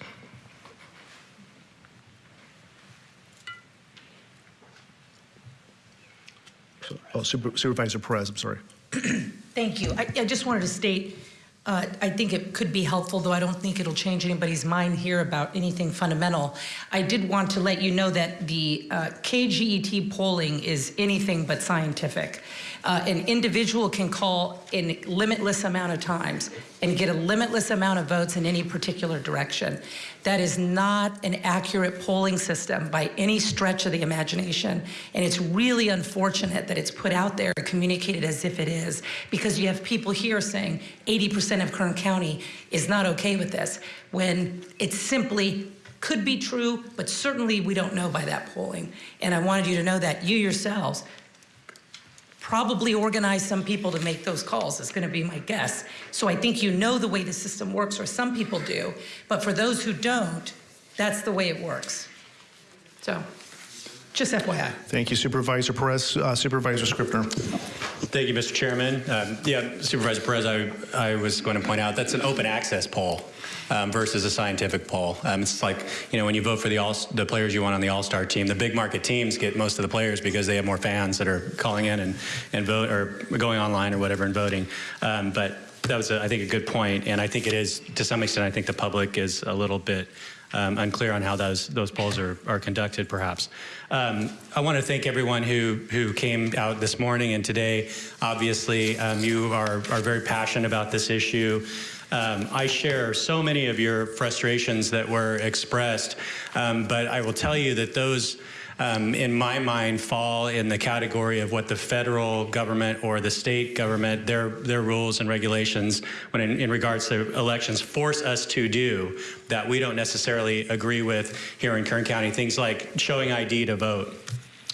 Oh, Super- Supervisor Perez, I'm sorry. Thank you. I, I just wanted to state, uh, I think it could be helpful, though I don't think it'll change anybody's mind here about anything fundamental. I did want to let you know that the uh, KGET polling is anything but scientific. Uh, an individual can call in limitless amount of times and get a limitless amount of votes in any particular direction. That is not an accurate polling system by any stretch of the imagination. And it's really unfortunate that it's put out there and communicated as if it is, because you have people here saying 80% of Kern County is not okay with this, when it simply could be true, but certainly we don't know by that polling. And I wanted you to know that you yourselves probably organize some people to make those calls, is going to be my guess. So I think you know the way the system works, or some people do. But for those who don't, that's the way it works. So, just FYI. Thank you Supervisor Perez. Uh, Supervisor Scrivner. Thank you, Mr. Chairman. Um, yeah, Supervisor Perez, I, I was going to point out that's an open access poll um, versus a scientific poll. Um, it's like, you know, when you vote for the all the players you want on the All Star team, the big market teams get most of the players because they have more fans that are calling in and, and vote or going online or whatever and voting. Um, but that was, a, I think, a good point, and I think it is to some extent. I think the public is a little bit um, unclear on how those those polls are, are conducted, perhaps. Um, I want to thank everyone who who came out this morning and today. Obviously, um, you are are very passionate about this issue. Um, I share so many of your frustrations that were expressed, um, but I will tell you that those um, in my mind, fall in the category of what the federal government or the state government, their their rules and regulations, when in, in regards to elections, force us to do that we don't necessarily agree with here in Kern County. Things like showing ID to vote.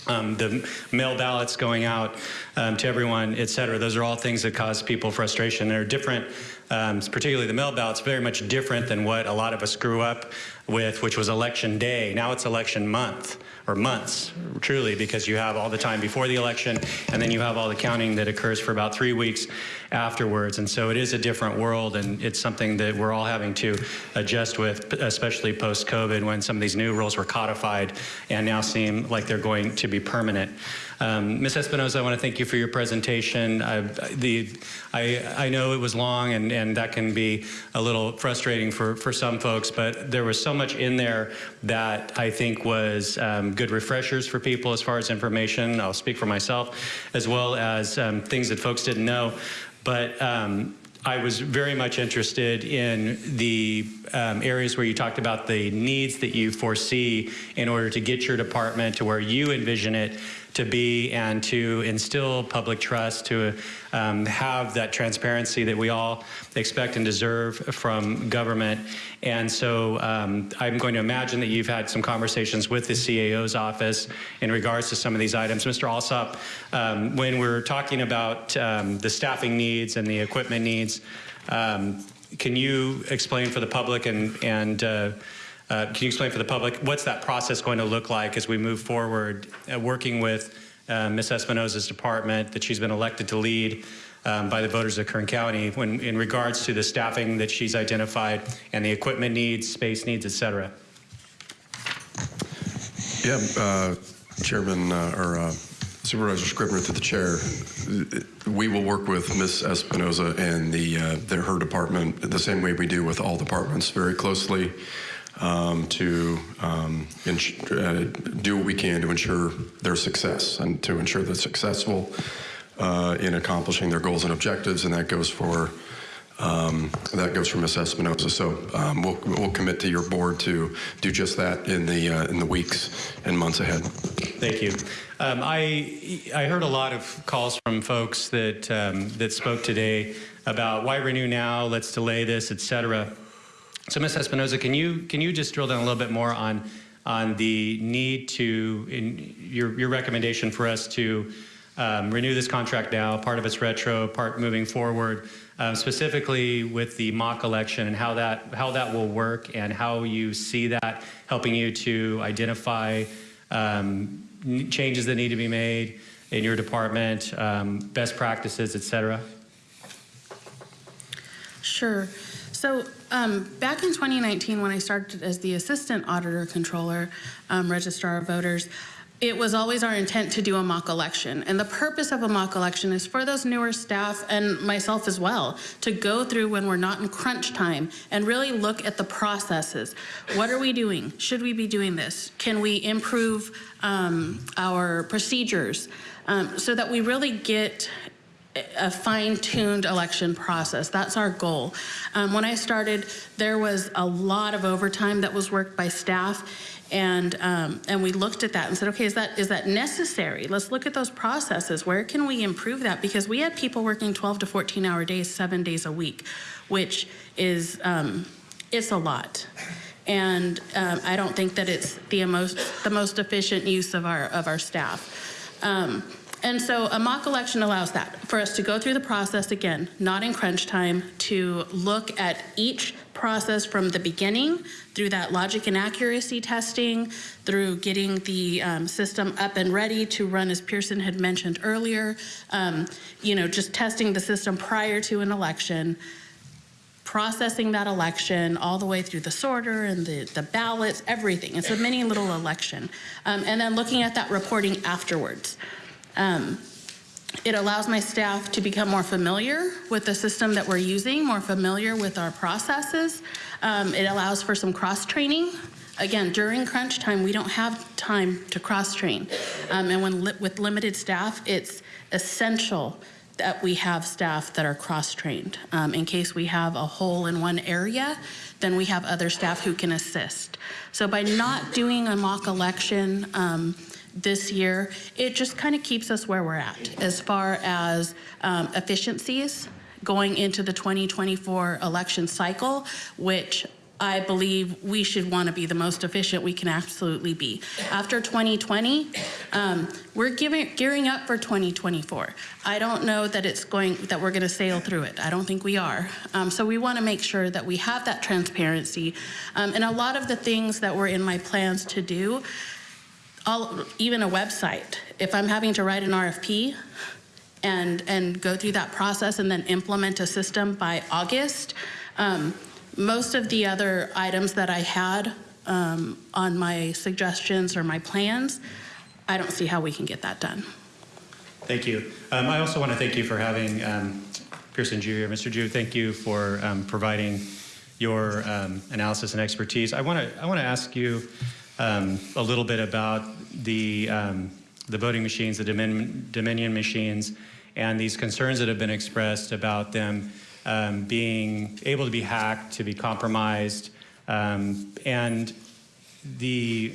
Um, the mail ballots going out um, to everyone, et cetera. Those are all things that cause people frustration. They're different, um, particularly the mail ballots, very much different than what a lot of us grew up with, which was election day. Now it's election month or months, truly, because you have all the time before the election, and then you have all the counting that occurs for about three weeks afterwards. And so it is a different world, and it's something that we're all having to adjust with, especially post-COVID, when some of these new rules were codified and now seem like they're going to be permanent. Um, Ms. Espinoza, I want to thank you for your presentation. I, the, I, I know it was long and, and that can be a little frustrating for, for some folks, but there was so much in there that I think was um, good refreshers for people as far as information. I'll speak for myself, as well as um, things that folks didn't know. But um, I was very much interested in the um, areas where you talked about the needs that you foresee in order to get your department to where you envision it to be and to instill public trust, to um, have that transparency that we all expect and deserve from government. And so um, I'm going to imagine that you've had some conversations with the CAO's office in regards to some of these items. Mr. Alsop, um, when we're talking about um, the staffing needs and the equipment needs, um, can you explain for the public and, and uh, uh, can you explain for the public what's that process going to look like as we move forward, uh, working with uh, Ms. Espinoza's department that she's been elected to lead um, by the voters of Kern County when, in regards to the staffing that she's identified and the equipment needs, space needs, et cetera? Yeah, uh, Chairman uh, or uh, Supervisor Scrivner to the chair. We will work with Ms. Espinoza and the, uh, the her department the same way we do with all departments very closely um, to um, uh, do what we can to ensure their success and to ensure they're successful uh, in accomplishing their goals and objectives, and that goes for um, that goes for Ms. Espinoza. So um, we'll, we'll commit to your board to do just that in the uh, in the weeks and months ahead. Thank you. Um, I I heard a lot of calls from folks that um, that spoke today about why renew now, let's delay this, et cetera. So, Ms. Espinoza, can you can you just drill down a little bit more on on the need to in your your recommendation for us to um, renew this contract now, part of its retro, part moving forward, um, specifically with the mock election and how that how that will work and how you see that helping you to identify um, changes that need to be made in your department, um, best practices, et cetera. Sure. So um, back in 2019, when I started as the assistant auditor controller, um, registrar of voters, it was always our intent to do a mock election. And the purpose of a mock election is for those newer staff and myself as well to go through when we're not in crunch time and really look at the processes. What are we doing? Should we be doing this? Can we improve um, our procedures um, so that we really get a fine-tuned election process. That's our goal. Um, when I started, there was a lot of overtime that was worked by staff, and um, and we looked at that and said, okay, is that is that necessary? Let's look at those processes. Where can we improve that? Because we had people working 12 to 14 hour days, seven days a week, which is um, it's a lot. And um, I don't think that it's the most the most efficient use of our of our staff. And so a mock election allows that, for us to go through the process again, not in crunch time, to look at each process from the beginning through that logic and accuracy testing, through getting the um, system up and ready to run as Pearson had mentioned earlier, um, you know, just testing the system prior to an election, processing that election all the way through the sorter and the, the ballots, everything. It's a mini little election. Um, and then looking at that reporting afterwards. Um, it allows my staff to become more familiar with the system that we're using, more familiar with our processes. Um, it allows for some cross-training. Again, during crunch time, we don't have time to cross-train. Um, and when li with limited staff, it's essential that we have staff that are cross-trained. Um, in case we have a hole in one area, then we have other staff who can assist. So by not doing a mock election um, this year, it just kind of keeps us where we're at as far as um, efficiencies going into the 2024 election cycle, which I believe we should want to be the most efficient we can absolutely be. After 2020, um, we're giving, gearing up for 2024. I don't know that it's going that we're going to sail through it. I don't think we are. Um, so we want to make sure that we have that transparency. Um, and a lot of the things that were in my plans to do, all, even a website. If I'm having to write an RFP, and and go through that process and then implement a system by August. Um, most of the other items that I had um, on my suggestions or my plans, I don't see how we can get that done. Thank you. Um, I also want to thank you for having um, Pearson Jr. Mr. Ju, thank you for um, providing your um, analysis and expertise. I want to I want to ask you um, a little bit about the um, the voting machines, the Dominion, Dominion machines, and these concerns that have been expressed about them um, being able to be hacked, to be compromised, um, and the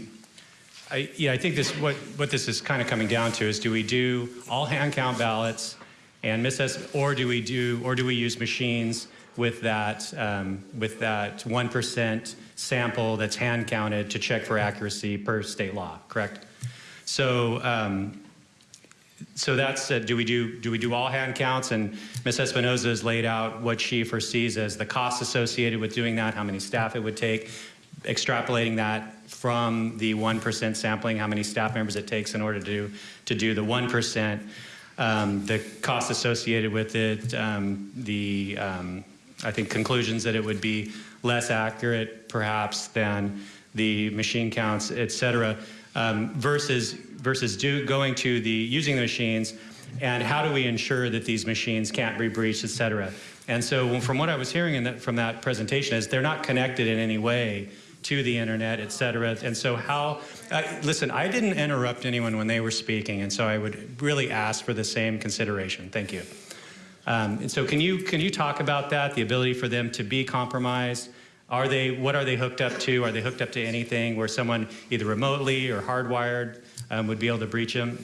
I, yeah, I think this what what this is kind of coming down to is do we do all hand count ballots and miss or do we do or do we use machines with that um, with that one percent sample that's hand counted to check for accuracy per state law, correct? So. Um, so that's uh, do we do do we do all hand counts and Ms. Espinoza has laid out what she foresees as the costs associated with doing that, how many staff it would take, extrapolating that from the 1% sampling, how many staff members it takes in order to do, to do the 1%, um, the costs associated with it, um, the, um, I think, conclusions that it would be less accurate, perhaps, than the machine counts, et cetera, um, versus, versus do, going to the, using the machines, and how do we ensure that these machines can't be breached, et cetera. And so from what I was hearing that, from that presentation is they're not connected in any way to the internet, et cetera. And so how, uh, listen, I didn't interrupt anyone when they were speaking, and so I would really ask for the same consideration. Thank you. Um, and so can you, can you talk about that, the ability for them to be compromised? Are they, what are they hooked up to? Are they hooked up to anything where someone either remotely or hardwired um, would be able to breach them?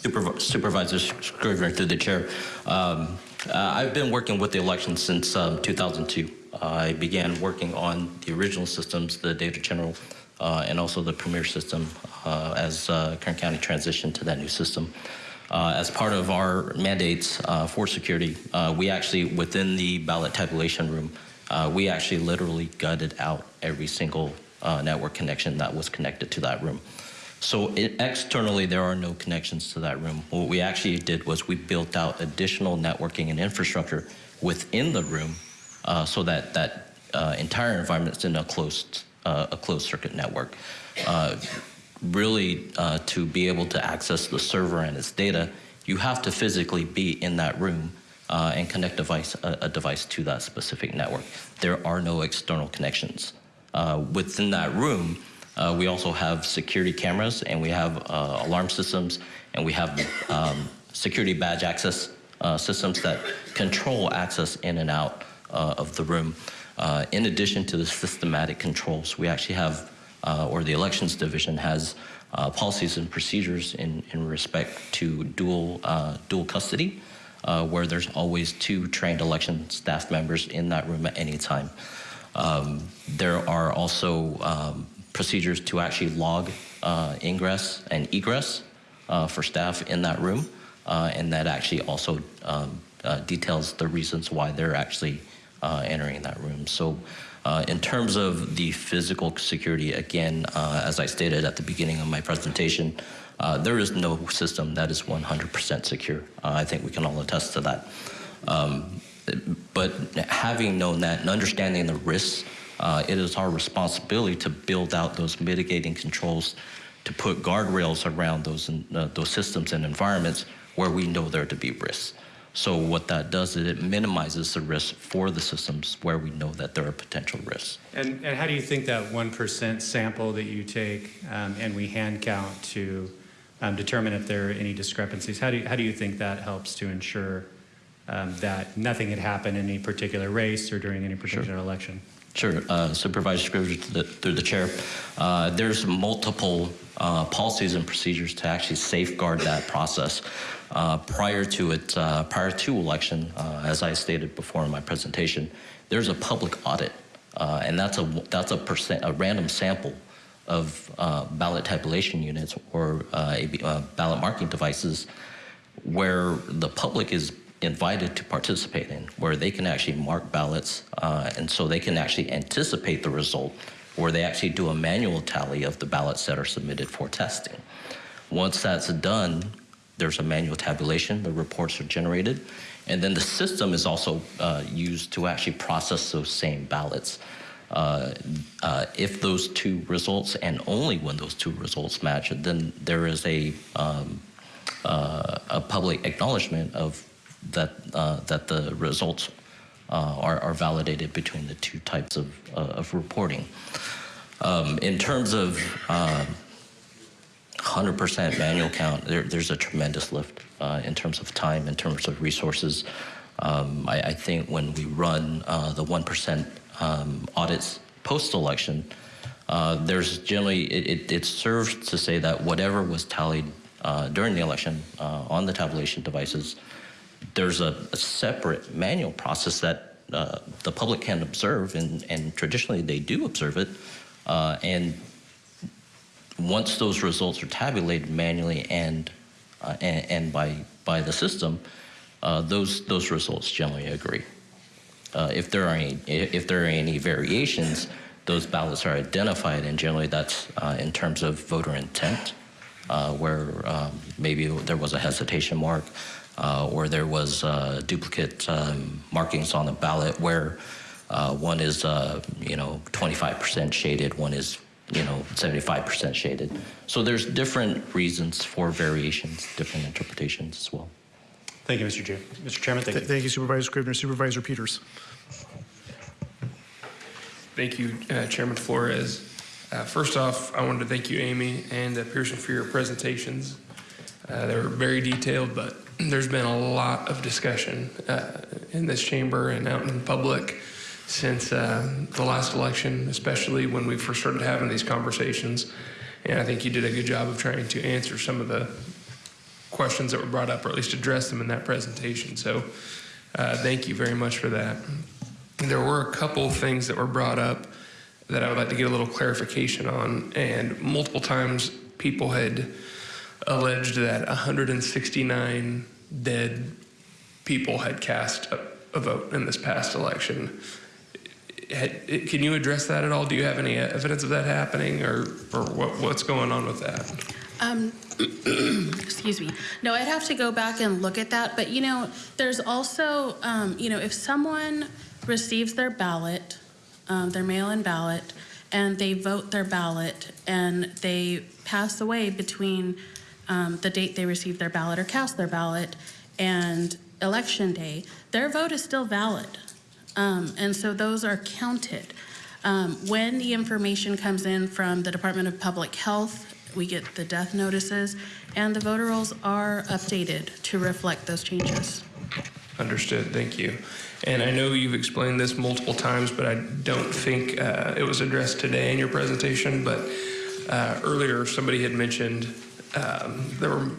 Superv Supervisor Scrivner through the chair. Um, uh, I've been working with the election since um, 2002. I began working on the original systems, the Data General, uh, and also the Premier system uh, as uh, Kern County transitioned to that new system. Uh, as part of our mandates uh, for security, we actually, within the ballot tabulation room, we actually literally gutted out every single network connection that was connected to that room. So it, externally, there are no connections to that room. What we actually did was we built out additional networking and infrastructure within the room uh, so that that uh, entire environment is in a closed, uh, a closed circuit network. Uh, really, uh, to be able to access the server and its data, you have to physically be in that room uh, and connect device, a, a, device to that specific network. There are no external connections. within that room, uh, we also have security cameras and we have uh, alarm systems and we have um, security badge access uh, systems that control access in and out uh, of the room. Uh, in addition to the systematic controls, we actually have, uh, or the elections division has policies and procedures in, in respect to dual, dual custody, where there's always two trained election staff members in that room at any time. Um, there are also um, procedures to actually log uh, ingress and egress uh, for staff in that room. Uh, and that actually also um, uh, details the reasons why they're actually uh, entering that room. So in terms of the physical security, again, as I stated at the beginning of my presentation, there is no system that is 100% secure. I think we can all attest to that. Um, but having known that and understanding the risks uh, it is our responsibility to build out those mitigating controls to put guardrails around those, uh, those systems and environments where we know there to be risks. So what that does is it minimizes the risk for the systems where we know that there are potential risks. And, and how do you think that 1% sample that you take um, and we hand count to um, determine if there are any discrepancies, how do you, how do you think that helps to ensure um, that nothing had happened in any particular race or during any particular election? Sure, uh, Supervisor Scrivner, to through the chair. Uh, there's multiple uh, policies and procedures to actually safeguard that process. Uh, prior to it, uh, prior to election, uh, as I stated before in my presentation, there's a public audit, uh, and that's a that's a percent a random sample of uh, ballot tabulation units or uh, uh, ballot marking devices, where the public is invited to participate in, where they can actually mark ballots, uh, and so they can actually anticipate the result, where they actually do a manual tally of the ballots that are submitted for testing. Once that's done, there's a manual tabulation, the reports are generated, and then the system is also uh, used to actually process those same ballots. Uh, uh, if those two results, and only when those two results match, then there is a, um, uh, a public acknowledgement of that, that the results are, are validated between the two types of, of reporting. Um, in terms of um, 100% manual count, there, there's a tremendous lift uh, in terms of time, in terms of resources. Um, I, I, think when we run uh, the 1% um, audits post-election, uh, there's generally, it, it, it, serves to say that whatever was tallied uh, during the election uh, on the tabulation devices, there's a, a separate manual process that uh, the public can observe, and, and traditionally they do observe it, and once those results are tabulated manually and uh, and, and, by by the system, uh, those those results generally agree. Uh, if there are any if there are any variations, those ballots are identified, and generally that's uh, in terms of voter intent, uh, where um, maybe there was a hesitation mark, uh, or there was duplicate um, markings on the ballot where. one is, you know, 25% shaded. One is you know, 75% shaded. So there's different reasons for variations, different interpretations as well. Thank you, Mr. Chair. Mr. Chairman, thank you. Thank you, Supervisor Scrivner. Supervisor Peters. Thank you, uh, Chairman Flores. Uh, first off, I wanted to thank you, Aimee and uh, Pearson, for your presentations. Uh, they were very detailed, but there's been a lot of discussion uh, in this chamber and out in public since uh, the last election, especially when we first started having these conversations. And I think you did a good job of trying to answer some of the questions that were brought up, or at least address them in that presentation. So thank you very much for that. There were a couple things that were brought up that I would like to get a little clarification on. And multiple times people had alleged that 169 dead people had cast a, a vote in this past election can you address that at all? Do you have any evidence of that happening, or or what, what's going on with that? Um, excuse me. No, I'd have to go back and look at that. But you know, there's also, um, you know, if someone receives their ballot, um, their mail-in ballot, and they vote their ballot, and they pass away between um, the date they received their ballot or cast their ballot and election day, their vote is still valid. Um, and so those are counted. Um, when the information comes in from the Department of Public Health, we get the death notices, and the voter rolls are updated to reflect those changes. Understood. Thank you. And I know you've explained this multiple times, but I don't think uh, it was addressed today in your presentation. But uh, earlier, somebody had mentioned um, there were,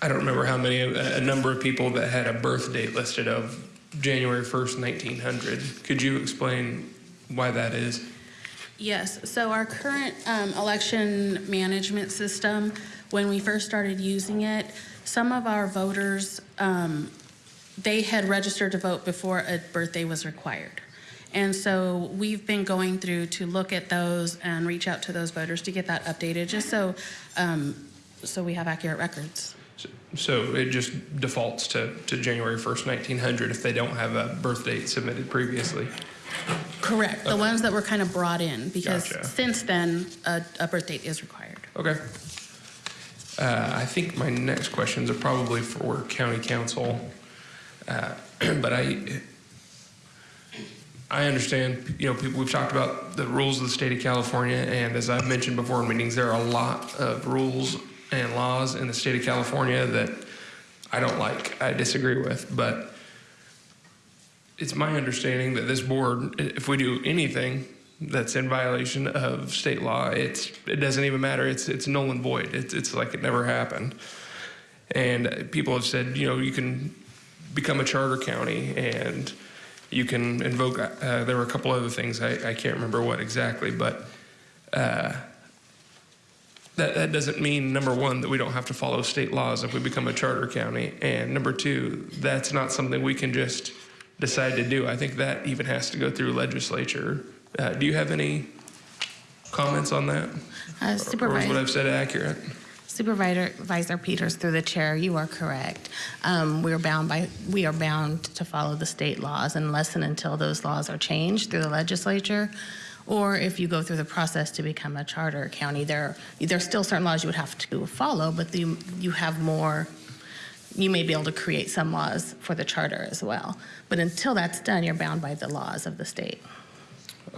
I don't remember how many, a number of people that had a birth date listed of January 1st, 1900. Could you explain why that is? Yes, so our current um, election management system, when we first started using it, some of our voters, um, they had registered to vote before a birthday was required. And so we've been going through to look at those and reach out to those voters to get that updated, just so, um, so we have accurate records. So it just defaults to, to January 1st, 1900 if they don't have a birth date submitted previously. Correct. The ones that were kind of brought in because Gotcha. since then, a, a birth date is required. Okay. Uh, I think my next questions are probably for county counsel. Uh, But I, I understand, you know, people, we've talked about the rules of the state of California, and as I've mentioned before in meetings, there are a lot of rules and laws in the state of California that I don't like, I disagree with, but it's my understanding that this board, if we do anything that's in violation of state law, it's, it doesn't even matter, it's, it's null and void, it's, it's like it never happened. And people have said, you know, you can become a charter county and you can invoke, uh, there were a couple other things, I, I can't remember what exactly, but uh, that, that doesn't mean, number one, that we don't have to follow state laws if we become a charter county. And number two, that's not something we can just decide to do. I think that even has to go through legislature. Uh, do you have any comments on that? Uh, Or is what I've said accurate? Supervisor Visor Peters, through the chair, you are correct. Um, We're bound by, we are bound to follow the state laws unless and until those laws are changed through the legislature, or if you go through the process to become a charter county, there, there's still certain laws you would have to follow, but you, you have more, you may be able to create some laws for the charter as well. But until that's done, you're bound by the laws of the state.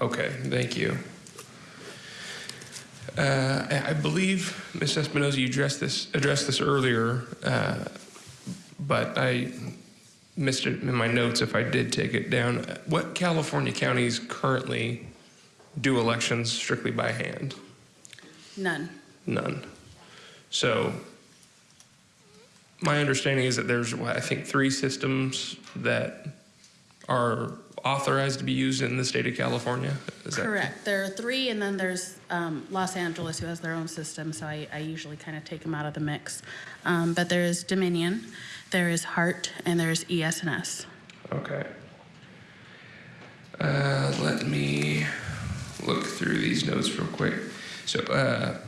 Okay, thank you. Uh, I believe, Ms. Espinoza, you addressed this, addressed this earlier, uh, but I missed it in my notes if I did take it down. What California counties currently do elections strictly by hand? None. None. So my understanding is that there's, what, I think, three systems that are authorized to be used in the state of California? Is that Correct. There are three, and then there's um, Los Angeles, who has their own system, so I, I usually kind of take them out of the mix. Um, But there is Dominion, there is Hart, and there's ES&S. Okay. Uh, let me look through these notes real quick. So, uh,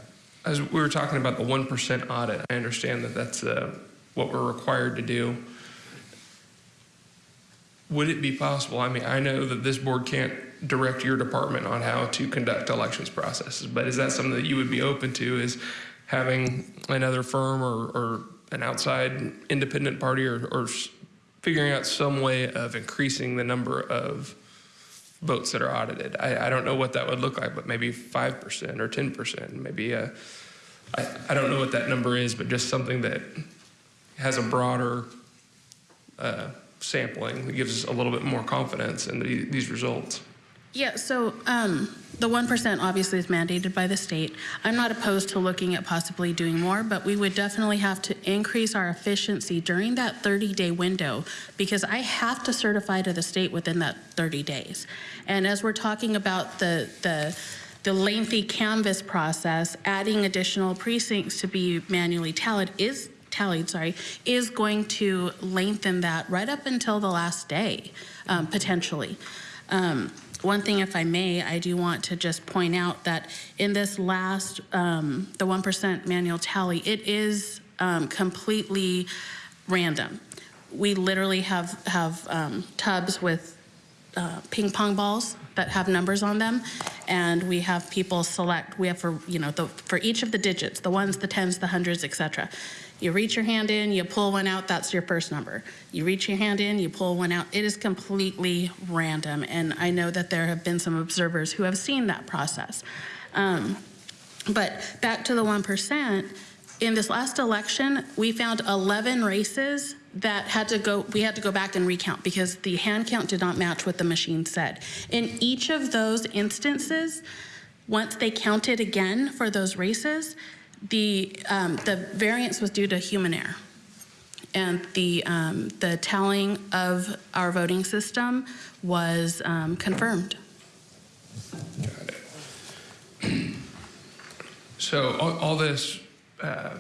as we were talking about the 1% audit, I understand that that's uh, what we're required to do. Would it be possible? I mean, I know that this board can't direct your department on how to conduct elections processes, but is that something that you would be open to? Is having another firm or, or an outside independent party or, or figuring out some way of increasing the number of votes that are audited. I, I don't know what that would look like, but maybe 5% or 10%, maybe I, I don't know what that number is, but just something that has a broader uh, sampling that gives us a little bit more confidence in the, these results. Yeah, so um, the 1% obviously is mandated by the state. I'm not opposed to looking at possibly doing more, but we would definitely have to increase our efficiency during that 30-day window because I have to certify to the state within that 30 days. And as we're talking about the, the, the lengthy canvass process, adding additional precincts to be manually tallied is tallied, sorry, is going to lengthen that right up until the last day, um, potentially. Um, one thing, if I may, I do want to just point out that in this last, um, the 1% manual tally, it is um, completely random. We literally have, have um, tubs with uh, ping pong balls that have numbers on them, and we have people select. We have for you know the, for each of the digits, the ones, the tens, the hundreds, etc. You reach your hand in, you pull one out. That's your first number. You reach your hand in, you pull one out. It is completely random, and I know that there have been some observers who have seen that process. Um, but back to the one percent. In this last election, we found 11 races that had to go, we had to go back and recount because the hand count did not match what the machine said. In each of those instances, once they counted again for those races, the, um, the variance was due to human error. And the, um, the tallying of our voting system was um, confirmed. So all, all this, uh,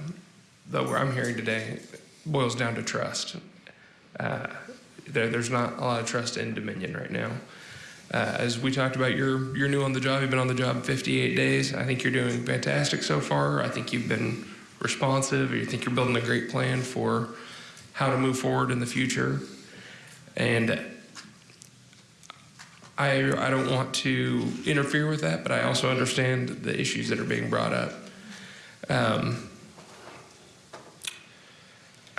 though, where I'm hearing today, boils down to trust. Uh, there, there's not a lot of trust in Dominion right now. Uh, as we talked about, you're you're new on the job. You've been on the job 58 days. I think you're doing fantastic so far. I think you've been responsive. I think you're building a great plan for how to move forward in the future. And I I don't want to interfere with that, but I also understand the issues that are being brought up. Um,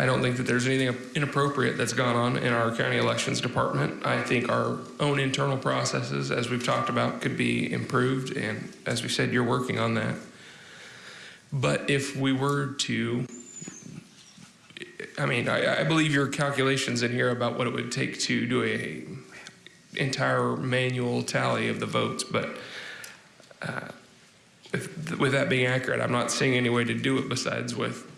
I don't think that there's anything inappropriate that's gone on in our county elections department. I think our own internal processes, as we've talked about, could be improved, and as we said, you're working on that. But if we were to, I mean, I, I believe your calculations in here about what it would take to do a entire manual tally of the votes, but uh, if, with that being accurate, I'm not seeing any way to do it besides with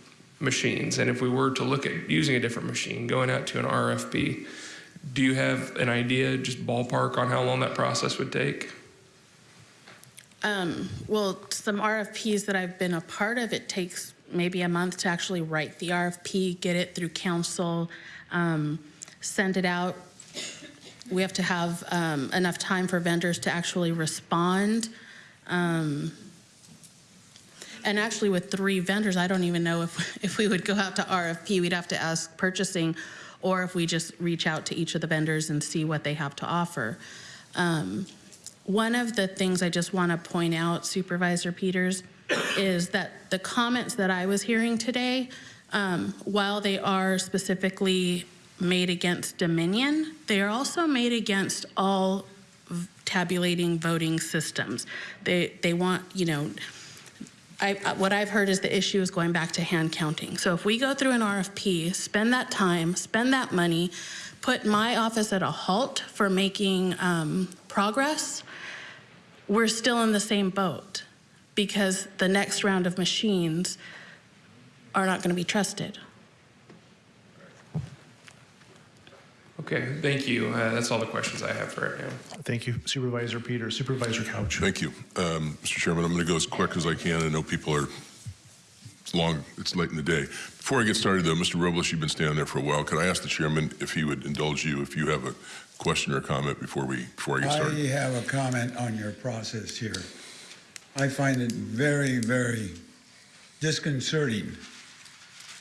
machines. And if we were to look at using a different machine, going out to an RFP, do you have an idea, just ballpark, on how long that process would take? Um, well, some RFPs that I've been a part of, it takes maybe a month to actually write the RFP, get it through council, um, send it out. We have to have um, enough time for vendors to actually respond. Um, and actually with three vendors, I don't even know if, if we would go out to RFP, we'd have to ask purchasing, or if we just reach out to each of the vendors and see what they have to offer. Um, one of the things I just want to point out, Supervisor Peters, is that the comments that I was hearing today, um, while they are specifically made against Dominion, they are also made against all tabulating voting systems. They, they want, you know, I, what I've heard is the issue is going back to hand counting. So if we go through an RFP, spend that time, spend that money, put my office at a halt for making um, progress, we're still in the same boat because the next round of machines are not going to be trusted. Okay, thank you. Uh, that's all the questions I have for right now. Thank you, Supervisor Peter. Supervisor Couch. Thank you. Um, Mr. Chairman, I'm going to go as quick as I can. I know people are, it's long, it's late in the day. Before I get started, though, Mr. Robles, you've been standing there for a while. Could I ask the chairman if he would indulge you if you have a question or comment before we, before I get started? I have a comment on your process here. I find it very, very disconcerting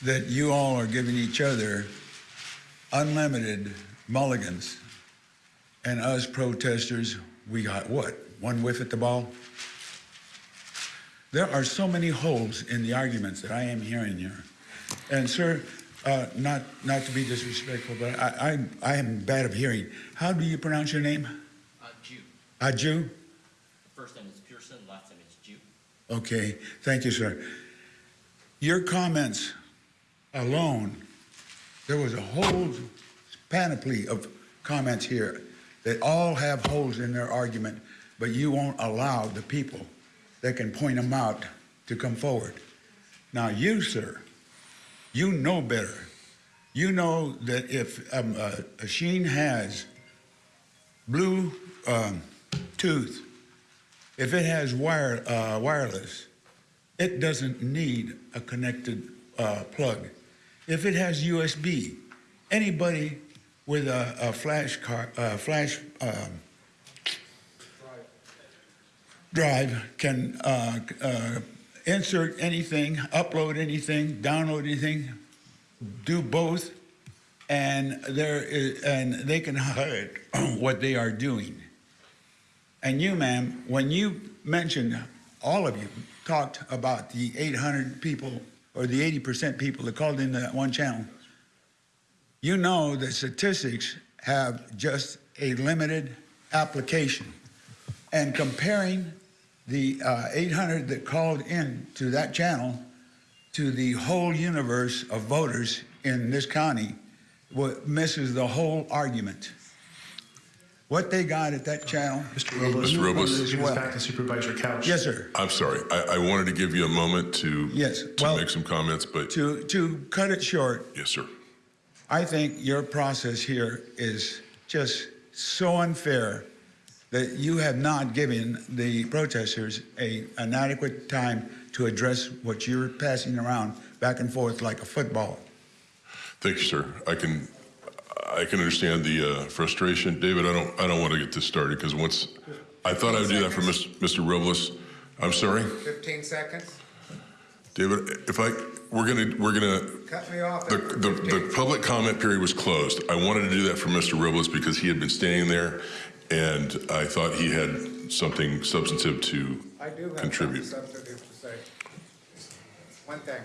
that you all are giving each other unlimited mulligans, and us protesters, we got what? One whiff at the ball? There are so many holes in the arguments that I am hearing here. And sir, uh, not, not to be disrespectful, but I, I, I am bad of hearing. How do you pronounce your name? Uh, Jew. A Jew? First name is Pearson, last name is Jew. Okay, thank you, sir. Your comments alone, there was a whole panoply of comments here that all have holes in their argument, but you won't allow the people that can point them out to come forward. Now, you, sir, you know better. You know that if um, a machine has blue um, tooth, if it has wire, uh, wireless, it doesn't need a connected uh, plug. If it has USB, anybody with a, a flash car, uh, flash um, drive can uh, uh, insert anything, upload anything, download anything, do both, and there is, and they can hide what they are doing. And you, ma'am, when you mentioned, all of you talked about the 800 people or the 80% people that called in that one channel, you know that statistics have just a limited application. And comparing the uh, 800 that called in to that channel to the whole universe of voters in this county misses the whole argument. What they got at that channel. Mr. Robles. Mr. Robles. This goes back to Supervisor Couch. Yes, sir. I'm sorry. I, I wanted to give you a moment to, Yes, to well- make some comments, but To, to cut it short, yes, sir. I think your process here is just so unfair that you have not given the protesters a, an adequate time to address what you're passing around back and forth like a football. Thank you, sir. I can, I can understand the uh, frustration. David, I don't, I don't want to get this started because once, I thought I would do that for Mr. Robles. I'm sorry, 15 seconds? David, if I, we're gonna, we're gonna, Cut me off the, the, the public comment period was closed. I wanted to do that for Mr. Robles because he had been standing there and I thought he had something substantive to I do have contribute. something substantive to say. One thing.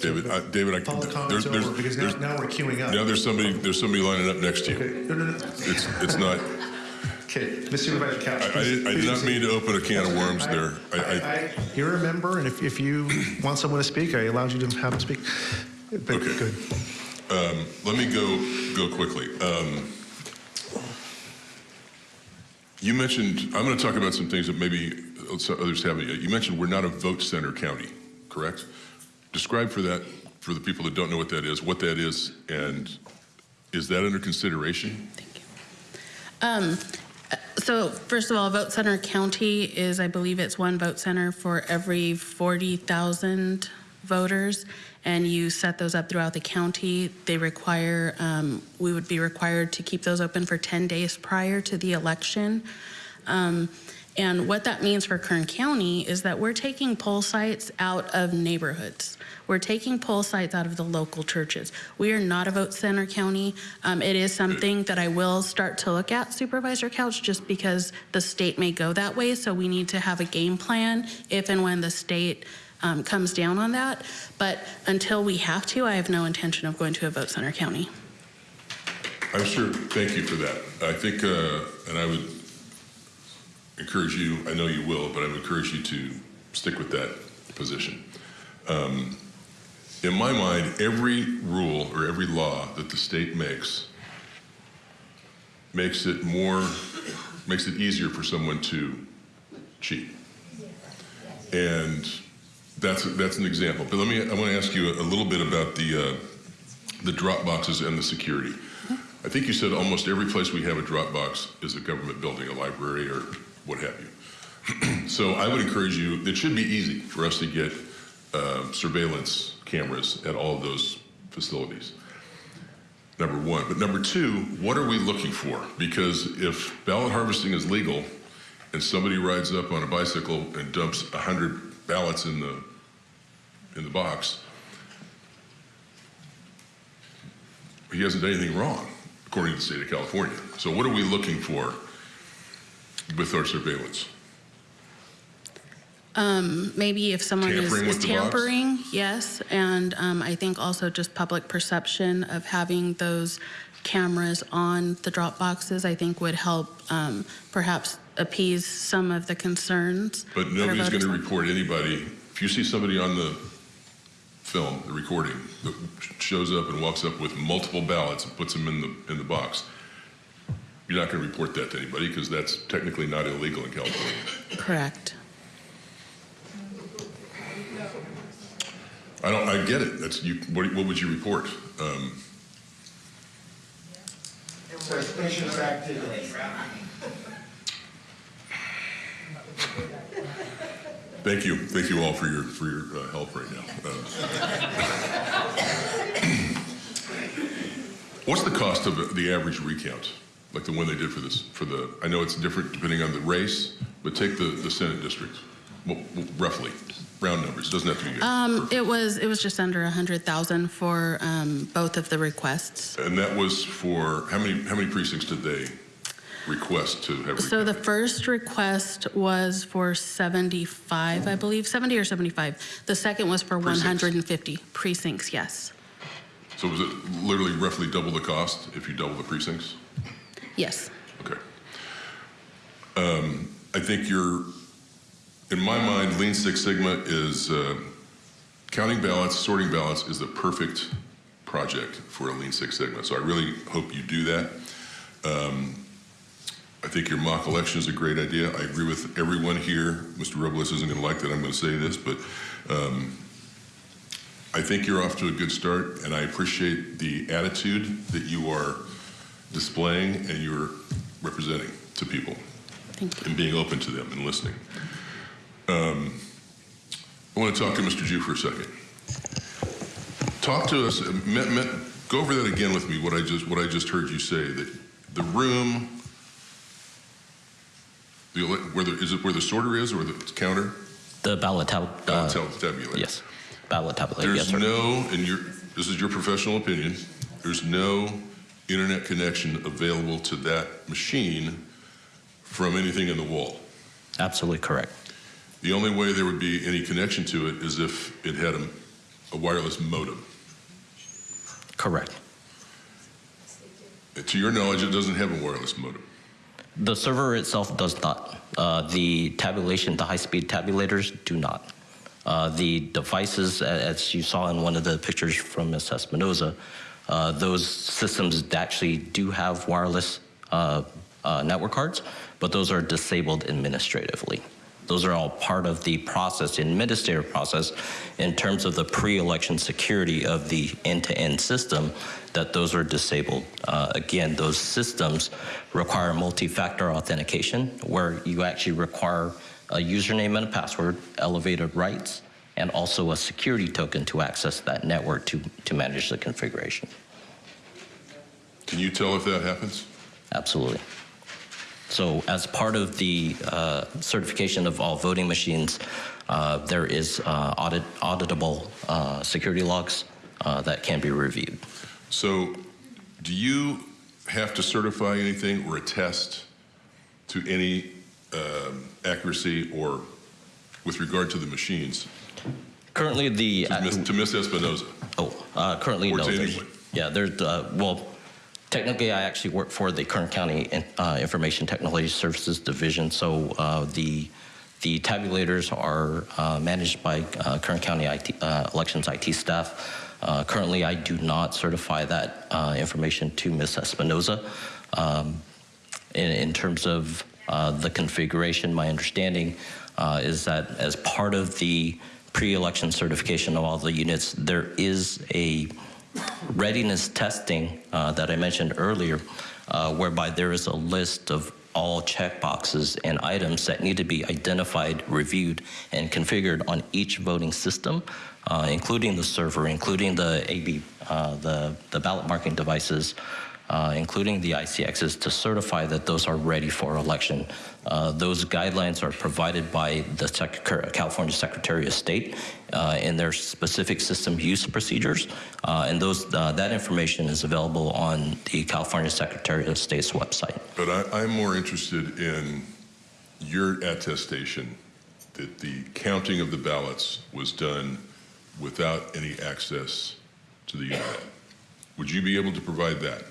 David, I- David, I, Public there's, comment's there's, over because now, there's- now we're queuing up. now there's somebody, there's somebody lining up next to you. Okay, no, no, no. It's, it's not, Okay, Ms. Supervisor Couch. I, I did, I did not mean to open a can of worms there. I, I, I, you're a member, and if, if you want someone to speak, I allowed you to have them speak. But Okay. good. Um, let me go go quickly. Um, you mentioned I'm going to talk about some things that maybe others haven't yet. You mentioned we're not a vote center county, correct? Describe for that for the people that don't know what that is, what that is, and is that under consideration? Thank you. Um, so first of all, Vote Center County is, I believe it's one vote center for every 40,000 voters, and you set those up throughout the county. They require, um, we would be required to keep those open for 10 days prior to the election. Um, and what that means for Kern County is that we're taking poll sites out of neighborhoods. We're taking poll sites out of the local churches. We are not a vote center county. Um, it is something that I will start to look at, Supervisor Couch, just because the state may go that way. So we need to have a game plan if and when the state um, comes down on that. But until we have to, I have no intention of going to a vote center county. I'm sure. Thank you for that. I think, uh, and I would encourage you. I know you will, but I would encourage you to stick with that position. Um, in my mind, every rule or every law that the state makes makes it more, makes it easier for someone to cheat. And that's that's an example. But let me, I want to ask you a, little bit about the uh, the drop boxes and the security. I think you said almost every place we have a drop box is a government building, a library, or what have you. so I would encourage you. It should be easy for us to get uh, surveillance cameras at all of those facilities. Number one. But number two, what are we looking for? Because if ballot harvesting is legal and somebody rides up on a bicycle and dumps 100 ballots in the, in the box, he hasn't done anything wrong, according to the state of California. So what are we looking for with our surveillance? Um, maybe if someone is, Tampering is box? tampering, yes. And um, I think also just public perception of having those cameras on the drop boxes, I think would help um, perhaps appease some of the concerns. But nobody's going to report anybody. If you see somebody on the film, the recording, that shows up and walks up with multiple ballots and puts them in the in the box, you're not going to report that to anybody because that's technically not illegal in California. Correct. I don't. I get it. That's you. What, what would you report? Um, Suspicious activity. Thank you. Thank you all for your for your uh, help right now. Uh, what's the cost of the average recount, like the one they did for this? For the, I know it's different depending on the race, but take the the Senate district, well, roughly, round numbers. It doesn't have to be. Um, it was it was just under a hundred thousand for um, both of the requests. and that was for how many how many precincts did they request to have? So the first request was for 75, I believe, 70 or 75. The second was for Precincts. 150 precincts, yes. So was it literally roughly double the cost if you double the precincts? Yes. Okay. Um, I think you're, in my mind, Lean Six Sigma is uh, counting ballots, sorting ballots is the perfect project for a Lean Six Sigma. So I really hope you do that. Um, I think your mock election is a great idea. I agree with everyone here. Mr. Robles isn't going to like that I'm going to say this, but um, I think you're off to a good start, and I appreciate the attitude that you are displaying and you're representing to people and being open to them and listening. Um, I want to talk to Mr. Jew for a second. Talk to us. uh, me- me- go over that again with me. What I just what I just heard you say that the room, the where the, is it where the sorter is or the counter? The ballot tab. Ballot tab- tabulator. Yes, ballot tabulator. There's yes, sir. no, and your, this is your professional opinion, there's no internet connection available to that machine from anything in the wall. Absolutely correct. The only way there would be any connection to it is if it had a, a wireless modem. Correct. To your knowledge, it doesn't have a wireless modem. The server itself does not. Uh, the tabulation, the high-speed tabulators do not. Uh, the devices, as you saw in one of the pictures from Ms. Espinoza, uh, those systems actually do have wireless uh, uh, network cards, but those are disabled administratively. Those are all part of the process, administrative process, in terms of the pre-election security of the end-to-end system, that those are disabled. Uh, again, those systems require multi-factor authentication, where you actually require a username and a password, elevated rights, and also a security token to access that network to, to manage the configuration. Can you tell if that happens? Absolutely. So as part of the uh, certification of all voting machines, uh, there is uh, audit, auditable uh, security logs uh, that can be reviewed. So, do you have to certify anything or attest to any um, accuracy or with regard to the machines? Currently, the to Ms. to Ms. Espinoza. Oh, uh, currently Or no. Yeah, there's uh, well, technically, I actually work for the Kern County uh, Information Technology Services Division. So uh, the the tabulators are uh, managed by uh, Kern County IT, uh, Elections IT staff. Uh, currently, I do not certify that uh, information to Ms. Espinoza. Um, in, in terms of uh, the configuration, my understanding uh, is that as part of the pre-election certification of all the units, there is a readiness testing uh, that I mentioned earlier, uh, whereby there is a list of all checkboxes and items that need to be identified, reviewed, and configured on each voting system, uh, including the server, including the AB, uh, the, the ballot marking devices, uh, including the ICXs, to certify that those are ready for election. Uh, those guidelines are provided by the Sec- California Secretary of State uh, in their specific system use procedures, uh, and those uh, that information is available on the California Secretary of State's website. But I, I'm more interested in your attestation that the counting of the ballots was done without any access to the internet. Would you be able to provide that?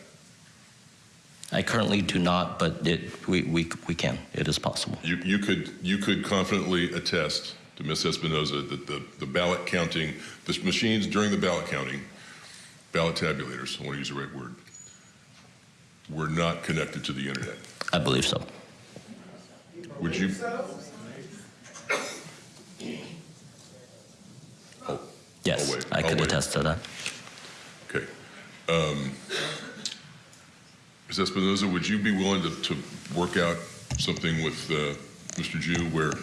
I currently do not, but it, we, we, we can. It is possible. You, you could you could confidently attest to Ms. Espinoza that the, the ballot counting, the machines during the ballot counting, ballot tabulators, I want to use the right word, were not connected to the internet. I believe so. Would you? Yes. I could attest to that. Okay. Um, Ms. Espinoza, would you be willing to, to work out something with uh, Mr. Jew where,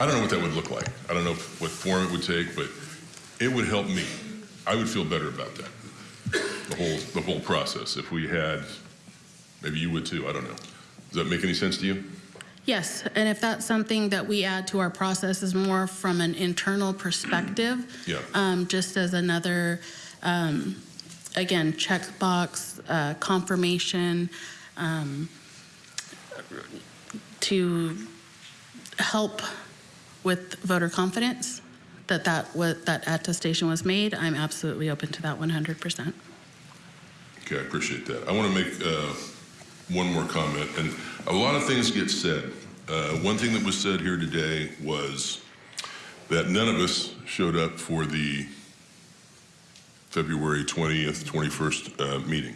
I don't know what that would look like. I don't know what form it would take, but it would help me. I would feel better about that. The whole, the whole process. If we had, maybe you would too, I don't know. Does that make any sense to you? Yes, and if that's something that we add to our process is more from an internal perspective, Yeah. um, just as another, um, again, checkbox, uh, confirmation, um, to help with voter confidence, that that, wa- that attestation was made, I'm absolutely open to that 100%. Okay, I appreciate that. I want to make uh, one more comment, and a lot of things get said. Uh, One thing that was said here today was that none of us showed up for the February 20th, 21st uh, meeting.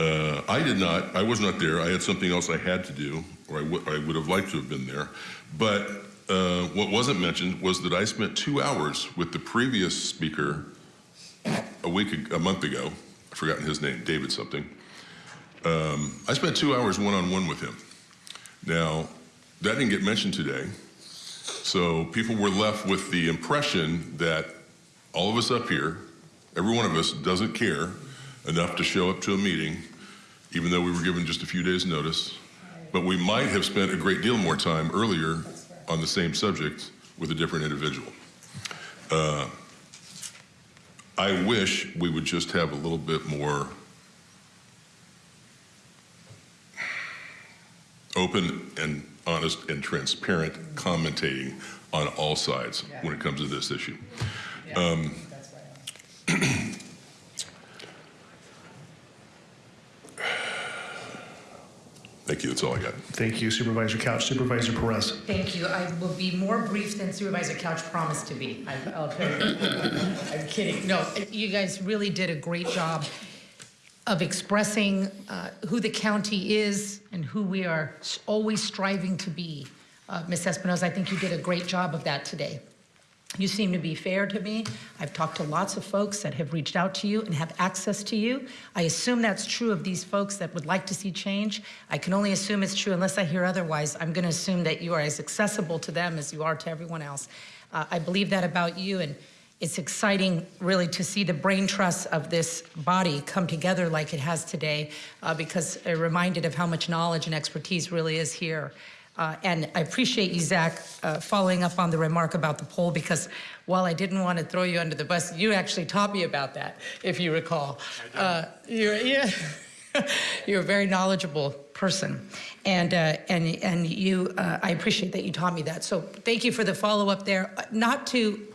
Uh, I did not, I was not there. I had something else I had to do, or I would I would have liked to have been there. But uh, what wasn't mentioned was that I spent two hours with the previous speaker a week, a month ago. I've forgotten his name, David something. Um, I spent two hours one-on-one with him. Now, that didn't get mentioned today. So people were left with the impression that all of us up here, every one of us doesn't care enough to show up to a meeting, even though we were given just a few days' notice. But we might have spent a great deal more time earlier on the same subject with a different individual. Uh, I wish we would just have a little bit more open and honest, and transparent commentating on all sides when it comes to this issue. Um, Thank you, that's all I got. Thank you Supervisor Couch. Supervisor Perez. Thank you. I will be more brief than Supervisor Couch promised to be. I- I'll tell you. I'm kidding. No, you guys really did a great job of expressing uh, who the county is and who we are always striving to be. Uh, Ms. Espinoza, I think you did a great job of that today. You seem to be fair to me. I've talked to lots of folks that have reached out to you and have access to you. I assume that's true of these folks that would like to see change. I can only assume it's true unless I hear otherwise. I'm going to assume that you are as accessible to them as you are to everyone else. Uh, I believe that about you, and it's exciting, really, to see the brain trust of this body come together like it has today, uh, because I'm reminded of how much knowledge and expertise really is here. Uh, and I appreciate you, Zach, uh, following up on the remark about the poll, because while I didn't want to throw you under the bus, you actually taught me about that, if you recall. Uh, you're, yeah, you're a very knowledgeable person, and uh, and and you, uh, I appreciate that you taught me that. So thank you for the follow up there. Uh, Not to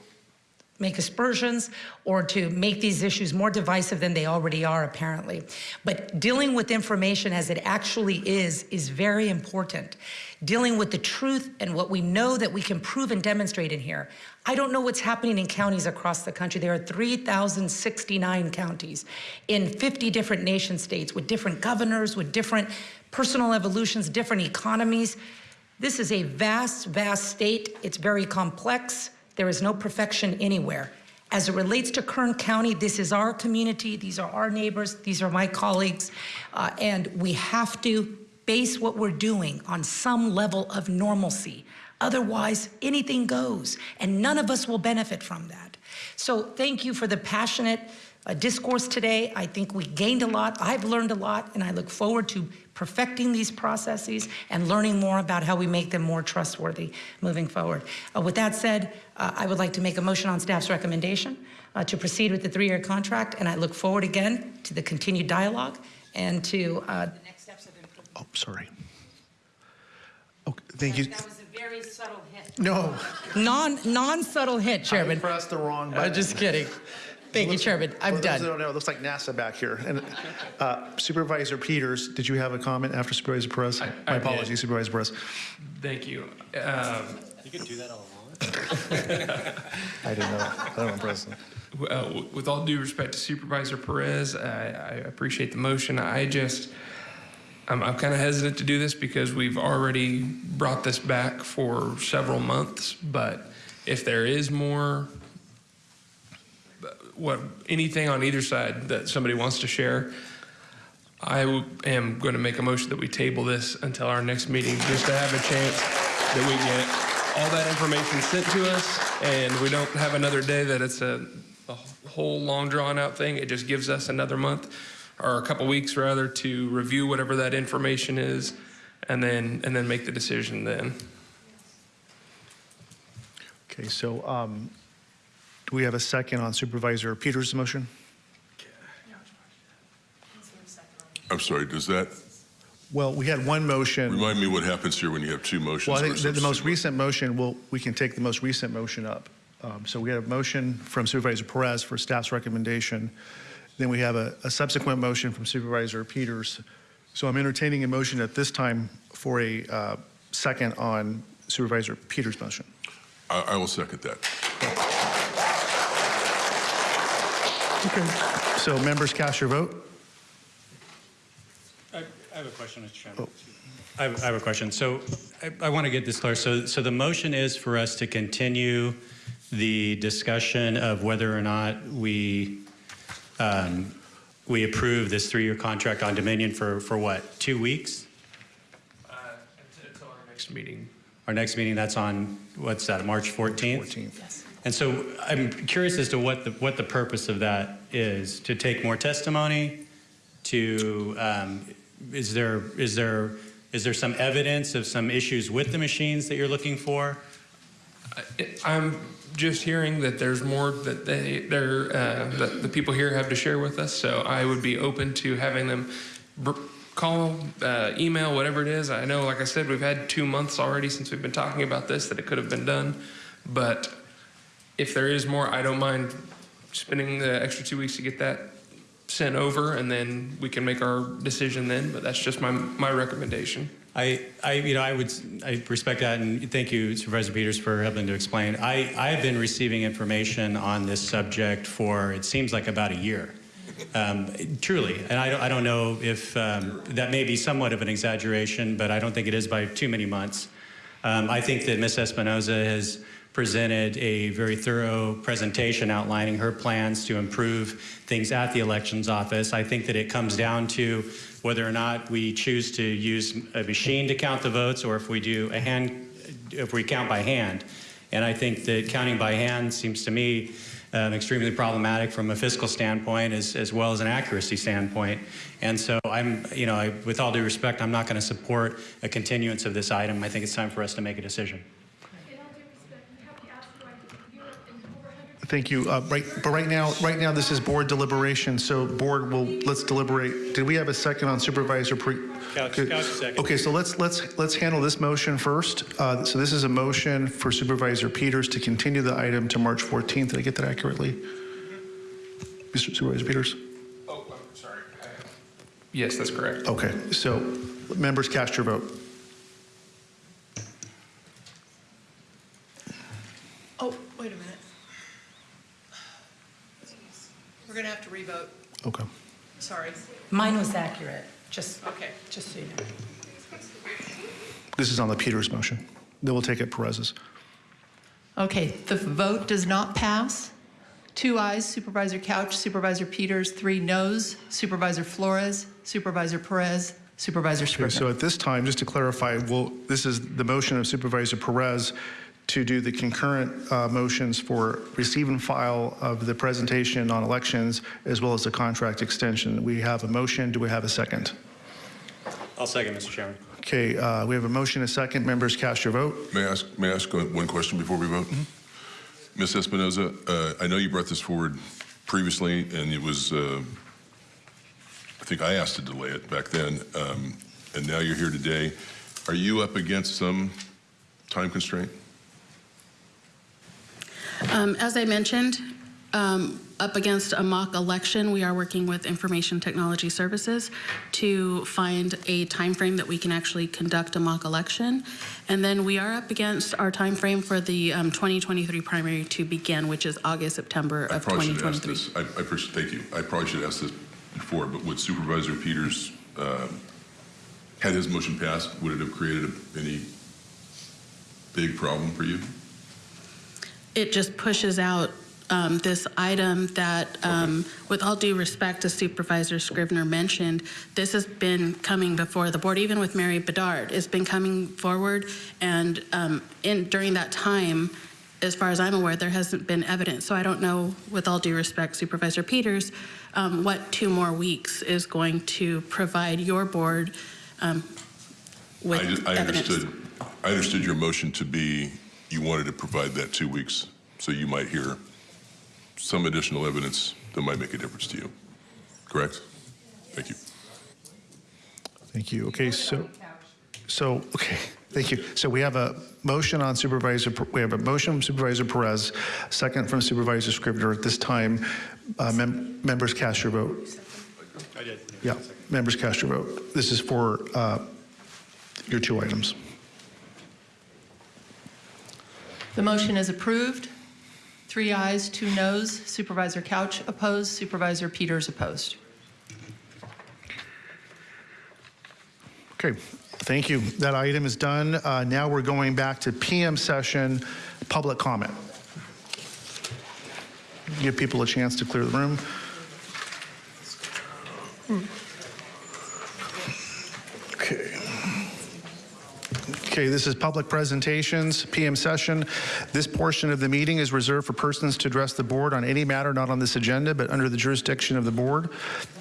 make aspersions or to make these issues more divisive than they already are, apparently. But dealing with information as it actually is is very important. Dealing with the truth and what we know that we can prove and demonstrate in here. I don't know what's happening in counties across the country. There are 3,069 counties in 50 different nation states with different governors, with different personal evolutions, different economies. This is a vast, vast state. It's very complex. There is no perfection anywhere. As it relates to Kern County, this is our community, these are our neighbors, these are my colleagues, uh, and we have to base what we're doing on some level of normalcy. Otherwise, anything goes, and none of us will benefit from that. So thank you for the passionate uh, discourse today. I think we gained a lot. I've learned a lot, and I look forward to perfecting these processes and learning more about how we make them more trustworthy moving forward. Uh, with that said, uh, I would like to make a motion on staff's recommendation uh, to proceed with the three-year contract, and I look forward again to the continued dialogue and to uh, the next steps of improvement. Oh, sorry. Oh, thank you. That was a very subtle hit. No. Non, non-subtle hit, Chairman. I pressed the wrong button. just kidding. Thank you, Chairman. I'm For those done. that don't know, it looks like NASA back here. And uh, Supervisor Peters, did you have a comment after Supervisor Perez? I My did. apologies, Supervisor Perez. Thank you. Um, You could do that all along. I didn't know. I don't know, President. Uh, With all due respect to Supervisor Perez, I, I appreciate the motion. I just, I'm, I'm kind of hesitant to do this because we've already brought this back for several months. But if there is more, what, anything on either side that somebody wants to share, I am going to make a motion that we table this until our next meeting, just to have a chance that we get all that information sent to us, and we don't have another day that it's a, a whole long drawn out thing. It just gives us another month, or a couple weeks rather, to review whatever that information is, and then and then make the decision then. Okay, so um, do we have a second on Supervisor Peters' motion? I'm sorry, does that, Well, we had one motion. remind me what happens here when you have two motions? Well, I think versus the the most two- recent motion, well, we can take the most recent motion up. Um, So we had a motion from Supervisor Perez for staff's recommendation. Then we have a a subsequent motion from Supervisor Peters. So I'm entertaining a motion at this time for a uh, second on Supervisor Peters' motion. I, I will second that. Okay. So members cast your vote. I I have a question, Mr. Chairman. I have, I have a question. So I, I want to get this clear. So, so the motion is for us to continue the discussion of whether or not we um, we approve this three-year contract on Dominion for, for what, two weeks? Uh, until our next meeting. Our next meeting, that's on, what's that, March 14th? 14th. Yes. And so I'm curious as to what the, what the purpose of that is, to take more testimony, to, um, is there, is there, is there some evidence of some issues with the machines that you're looking for? I- I'm just hearing that there's more that they, they're, uh, that the people here have to share with us. So I would be open to having them call, uh, email, whatever it is. I know, like I said, we've had two months already since we've been talking about this that it could have been done. But if there is more, I don't mind spending the extra two weeks to get that sent over, and then we can make our decision then. But that's just my my recommendation. I, I, you know, I would, I respect that, and thank you, Supervisor Peters, for helping to explain. I, I have been receiving information on this subject for, it seems like about a year. Um, truly, and I don't, I don't know if um, that may be somewhat of an exaggeration, but I don't think it is by too many months. Um, I think that Ms. Espinoza has presented a very thorough presentation outlining her plans to improve things at the elections office. I think that it comes down to whether or not we choose to use a machine to count the votes or if we do a hand, if we count by hand. And I think that counting by hand seems to me um, extremely problematic from a fiscal standpoint as, as well as an accuracy standpoint. And so I'm, you know, I, with all due respect, I'm not going to support a continuance of this item. I think it's time for us to make a decision. Thank you. Uh, Right, but right now, right now, this is board deliberation, so board will, let's deliberate. Did we have a second on Supervisor Pre? Couch, Good. couch second. Okay, so let's, let's, let's handle this motion first. Uh, So this is a motion for Supervisor Peters to continue the item to March 14th. Did I get that accurately? Mr. Supervisor Peters? Oh, I'm sorry. Yes, that's correct. Okay, so members cast your vote. Oh, wait a minute. We're going to have to revote. Okay. Sorry. Mine was accurate, just, okay, just so you know. This is on the Peters motion. Then we'll take it Perez's. Okay, the vote does not pass. Two ayes, Supervisor Couch, Supervisor Peters, three noes, Supervisor Flores, Supervisor Perez, Supervisor Okay, so at this time, just to clarify, well, this is the motion of Supervisor Perez to do the concurrent uh, motions for receive and file of the presentation on elections as well as the contract extension. We have a motion. Do we have a second? I'll second, Mr. Chairman. Okay, uh, we have a motion, a second. Members, cast your vote. May I ask, may I ask one question before we vote? Ms. Espinoza, uh, I know you brought this forward previously, and it was, uh, I think I asked to delay it back then, um, and now you're here today. Are you up against some time constraint? Um, As I mentioned, um, up against a mock election, we are working with Information Technology Services to find a timeframe that we can actually conduct a mock election. And then we are up against our timeframe for the um, 2023 primary to begin, which is August, September I of probably should ask 2023. this. I, I thank you. I probably should ask this before, but would Supervisor Peters, uh, had his motion passed, would it have created a- any big problem for you? It just pushes out um, this item that, um, with all due respect, to Supervisor Scrivner mentioned, this has been coming before the board, even with Mary Bedard. It's been coming forward, and um, in, during that time, as far as I'm aware, there hasn't been evidence. So I don't know, with all due respect, Supervisor Peters, um, what two more weeks is going to provide your board um, with I I evidence. understood, I understood your motion to be, you wanted to provide that two weeks, so you might hear some additional evidence that might make a difference to you. Correct? Thank you. Thank you. Okay, so, so, okay, thank you. So we have a motion on Supervisor, we have a motion from Supervisor Perez, second from Supervisor Scrivner. At this time, uh, mem- members cast your vote. I did. Yeah, members cast your vote. This is for uh, your two items. The motion is approved. Three ayes, two noes, Supervisor Couch opposed, Supervisor Peters opposed. Okay, thank you. That item is done. Uh, Now we're going back to PM session, public comment. Give people a chance to clear the room. Okay. Okay, this is public presentations, PM session. This portion of the meeting is reserved for persons to address the board on any matter not on this agenda, but under the jurisdiction of the board.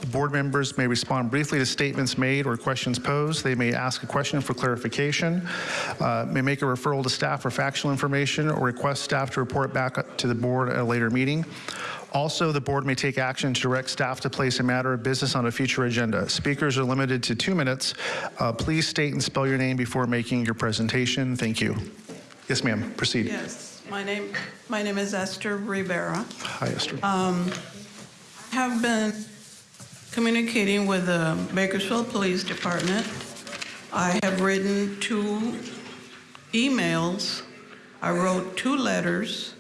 The board members may respond briefly to statements made or questions posed. They may ask a question for clarification, uh, may make a referral to staff for factual information, or request staff to report back to the board at a later meeting. Also, the board may take action to direct staff to place a matter of business on a future agenda. Speakers are limited to two minutes. Uh, Please state and spell your name before making your presentation. Thank you. Yes, ma'am, proceed. Yes, my name, my name is Esther Rivera. Hi, Esther. Um, Have been communicating with the Bakersfield Police Department. I have written two emails. I wrote two letters.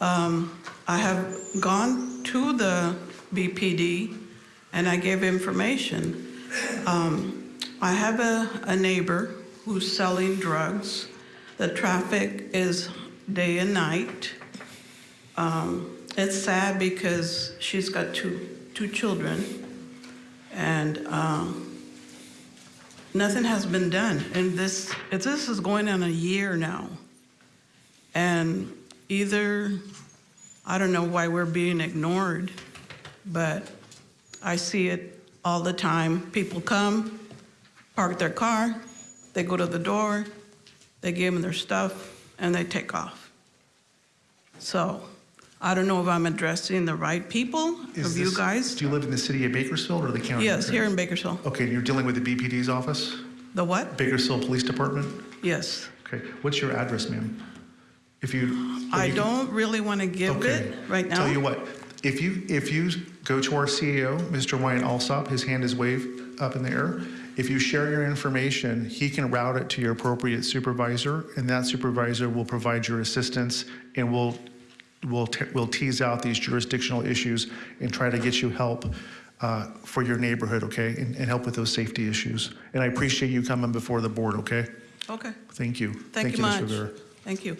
Um, I have gone to the BPD and I gave information. Um, I have a, a neighbor who's selling drugs. The traffic is day and night. Um, it's sad because she's got two, two children and um, nothing has been done. And this, this is going on a year now. And either, I don't know why we're being ignored, but I see it all the time. People come, park their car, they go to the door, they give them their stuff, and they take off. So I don't know if I'm addressing the right people, Is of you guys. Do you live in the city of Bakersfield or the county? Yes, here in Bakersfield. Okay, and you're dealing with the BPD's office? The what? Bakersfield Police Department? Yes. Okay, what's your address, ma'am? If you. I don't really want to give Okay. it right now. Tell you what, if you, if you go to our CEO, Mr. Wyatt Alsop, his hand is waved up in the air. If you share your information, he can route it to your appropriate supervisor, and that supervisor will provide your assistance and will, will, will tease out these jurisdictional issues and try to get you help uh, for your neighborhood, okay? And, and help with those safety issues. And I appreciate you coming before the board, okay? Okay, Thank you. thank you Ms. much. Thank you.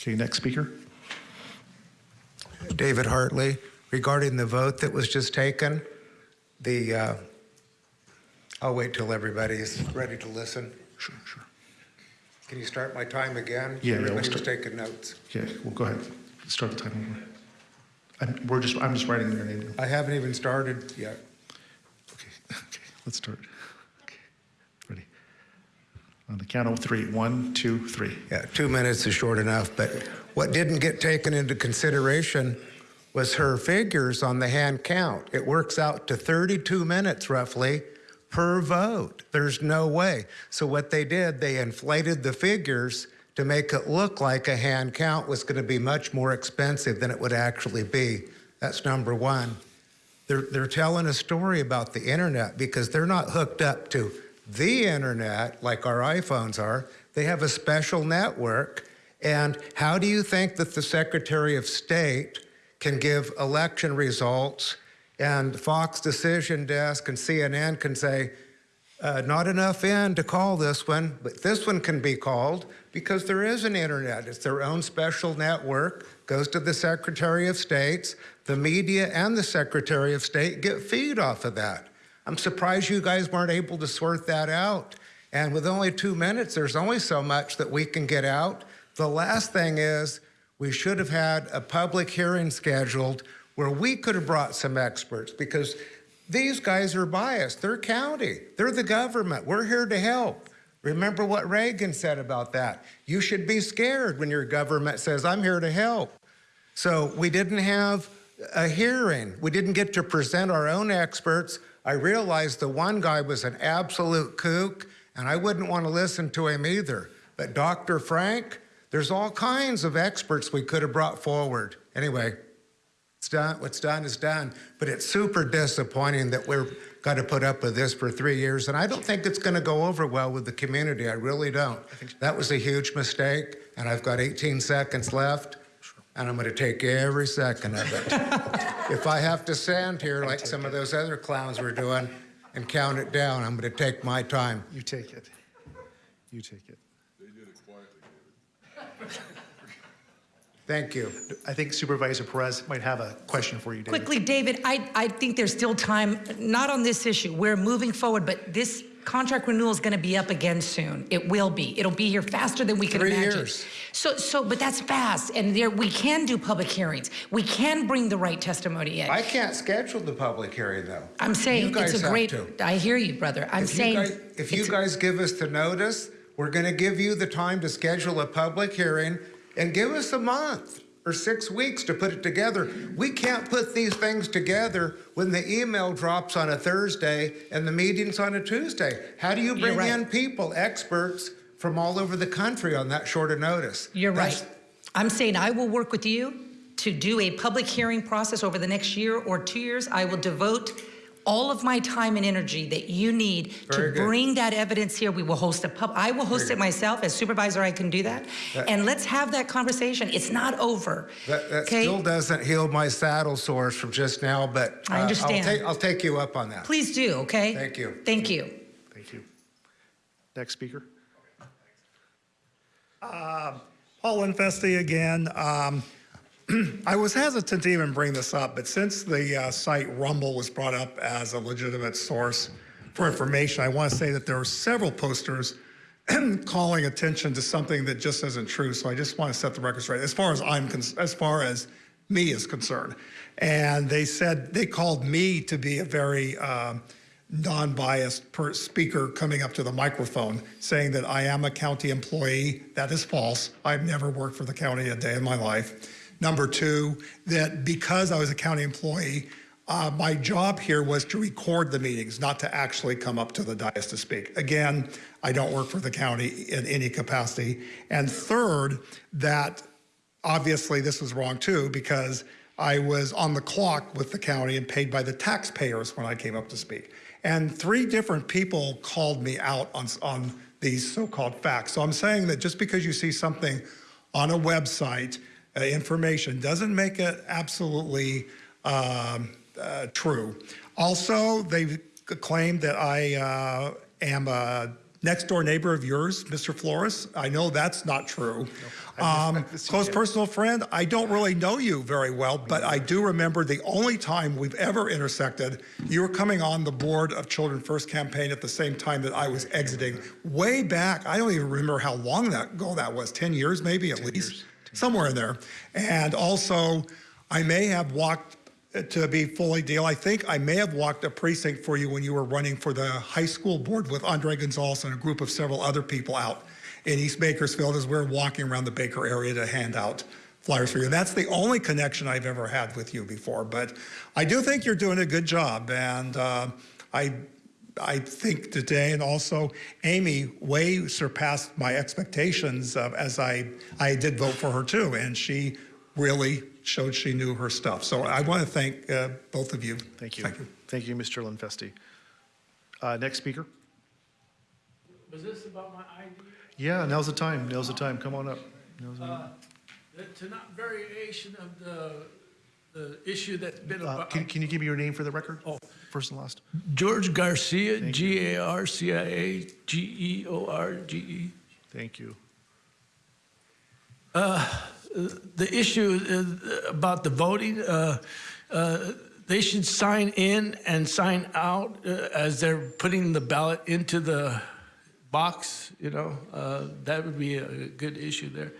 Okay, next speaker. David Hartley, regarding the vote that was just taken, the, uh, I'll wait till everybody's ready to listen. Sure, sure. Can you start my time again? Yeah, yeah, we'll taking notes. Okay, well, go ahead. Start the time over. I'm, we're just, I'm just writing your name. I haven't even started yet. Okay, okay, let's start. On the count of three. One, two, three. Yeah, two minutes is short enough, but what didn't get taken into consideration was her figures on the hand count. It works out to 32 minutes roughly per vote. There's no way. So what they did, they inflated the figures to make it look like a hand count was going to be much more expensive than it would actually be. That's number one. They're, they're telling a story about the internet because they're not hooked up to the internet like our iPhones are. They have a special network. And how do you think that the Secretary of State can give election results and Fox Decision Desk and CNN can say, uh, not enough in to call this one, but this one can be called because there is an internet. It's their own special network, goes to the Secretary of State's. The media and the Secretary of State get feed off of that. I'm surprised you guys weren't able to sort that out. And with only two minutes, there's only so much that we can get out. The last thing is, we should have had a public hearing scheduled where we could have brought some experts because these guys are biased. They're county, they're the government. We're here to help. Remember what Reagan said about that. You should be scared when your government says, I'm here to help. So we didn't have a hearing. We didn't get to present our own experts. I realized the one guy was an absolute kook, and I wouldn't want to listen to him either. But Dr. Frank, there's all kinds of experts we could have brought forward. Anyway, it's done. What's done is done. But it's super disappointing that we're got to put up with this for three years. And I don't think it's going to go over well with the community. I really don't. That was a huge mistake. And I've got 18 seconds left. And I'm going to take every second of it. if I have to stand here like some of those other clowns were doing and count it down, I'm going to take my time. You take it. You take it. They did it quietly, Thank you. I think Supervisor Perez might have a question for you, David. Quickly, David, I, I think there's still time, not on this issue. We're moving forward, but this contract renewal is going to be up again soon. It will be. It'll be here faster than we can Three imagine. years. So, so, but that's fast, and there we can do public hearings. We can bring the right testimony in. I can't schedule the public hearing, though. I'm saying You guys it's a great. to. I hear you, brother. I'm if saying you guys, if you guys give us the notice, we're going to give you the time to schedule a public hearing. and give us a month or six weeks to put it together. We can't put these things together when the email drops on a Thursday and the meeting's on a Tuesday. How do you bring right. in people, experts from all over the country on that short a notice? You're That's- right. I'm saying I will work with you to do a public hearing process over the next year or two years. I will devote all of my time and energy that you need Very to good. bring that evidence here. We will host a pub, I will host Very it good. myself as supervisor, I can do that. That- And let's have that conversation. It's not over. That, that Okay. still doesn't heal my saddle sores from just now, but. I uh, understand. I'll take, I'll take you up on that. Please do, okay? Thank you. Thank you. Thank you. Next speaker. Uh, Paul Infesti again. Um, I was hesitant to even bring this up, but since the uh, site Rumble was brought up as a legitimate source for information, I want to say that there are several posters calling attention to something that just isn't true. So I just want to set the record straight as far as I'm as far as me is concerned. And they said they called me to be a very um, non-biased per speaker coming up to the microphone saying that I am a county employee. That is false. I've never worked for the county a day in my life. Number two, that because I was a county employee, uh, my job here was to record the meetings, not to actually come up to the dais to speak. Again, I don't work for the county in any capacity. And third, that obviously this was wrong too, because I was on the clock with the county and paid by the taxpayers when I came up to speak. And three different people called me out on, on these so-called facts. So I'm saying that just because you see something on a website, uh, information, doesn't make it absolutely um, uh, true. Also, they claimed that I uh, am a next door neighbor of yours, Mr. Flores. I know that's not true. Um, close personal friend, I don't really know you very well, but I do remember the only time we've ever intersected, you were coming on the board of Children First campaign at the same time that I was exiting, way back. I don't even remember how long that ago that was, 10 years maybe at least, somewhere in there. And also, I may have walked to be fully deal, I think I may have walked a precinct for you when you were running for the high school board with Andre Gonzalez and a group of several other people out in East Bakersfield as we are walking around the Baker area to hand out flyers for you. That's the only connection I've ever had with you before. But I do think you're doing a good job. And uh, I, I think today, and also Aimee way surpassed my expectations uh, as I, I did vote for her too. And she really showed she knew her stuff. So I want to thank uh, both of you. Thank you. Thank you, thank you Mr. Linfesti. Uh, Next speaker. Was this about my ID? Yeah, now's the time. Now's the time. Come on up. Now's the- Uh, The variation of the, the issue that's been Uh, about. Can can you give me your name for the record? Oh. First and last. George Garcia, G-A-R-C-I-A-G-E-O-R-G-E. Thank you. Uh, The issue is about the voting, uh, uh, they should sign in and sign out uh, as they're putting the ballot into the box, you know, uh, that would be a good issue there.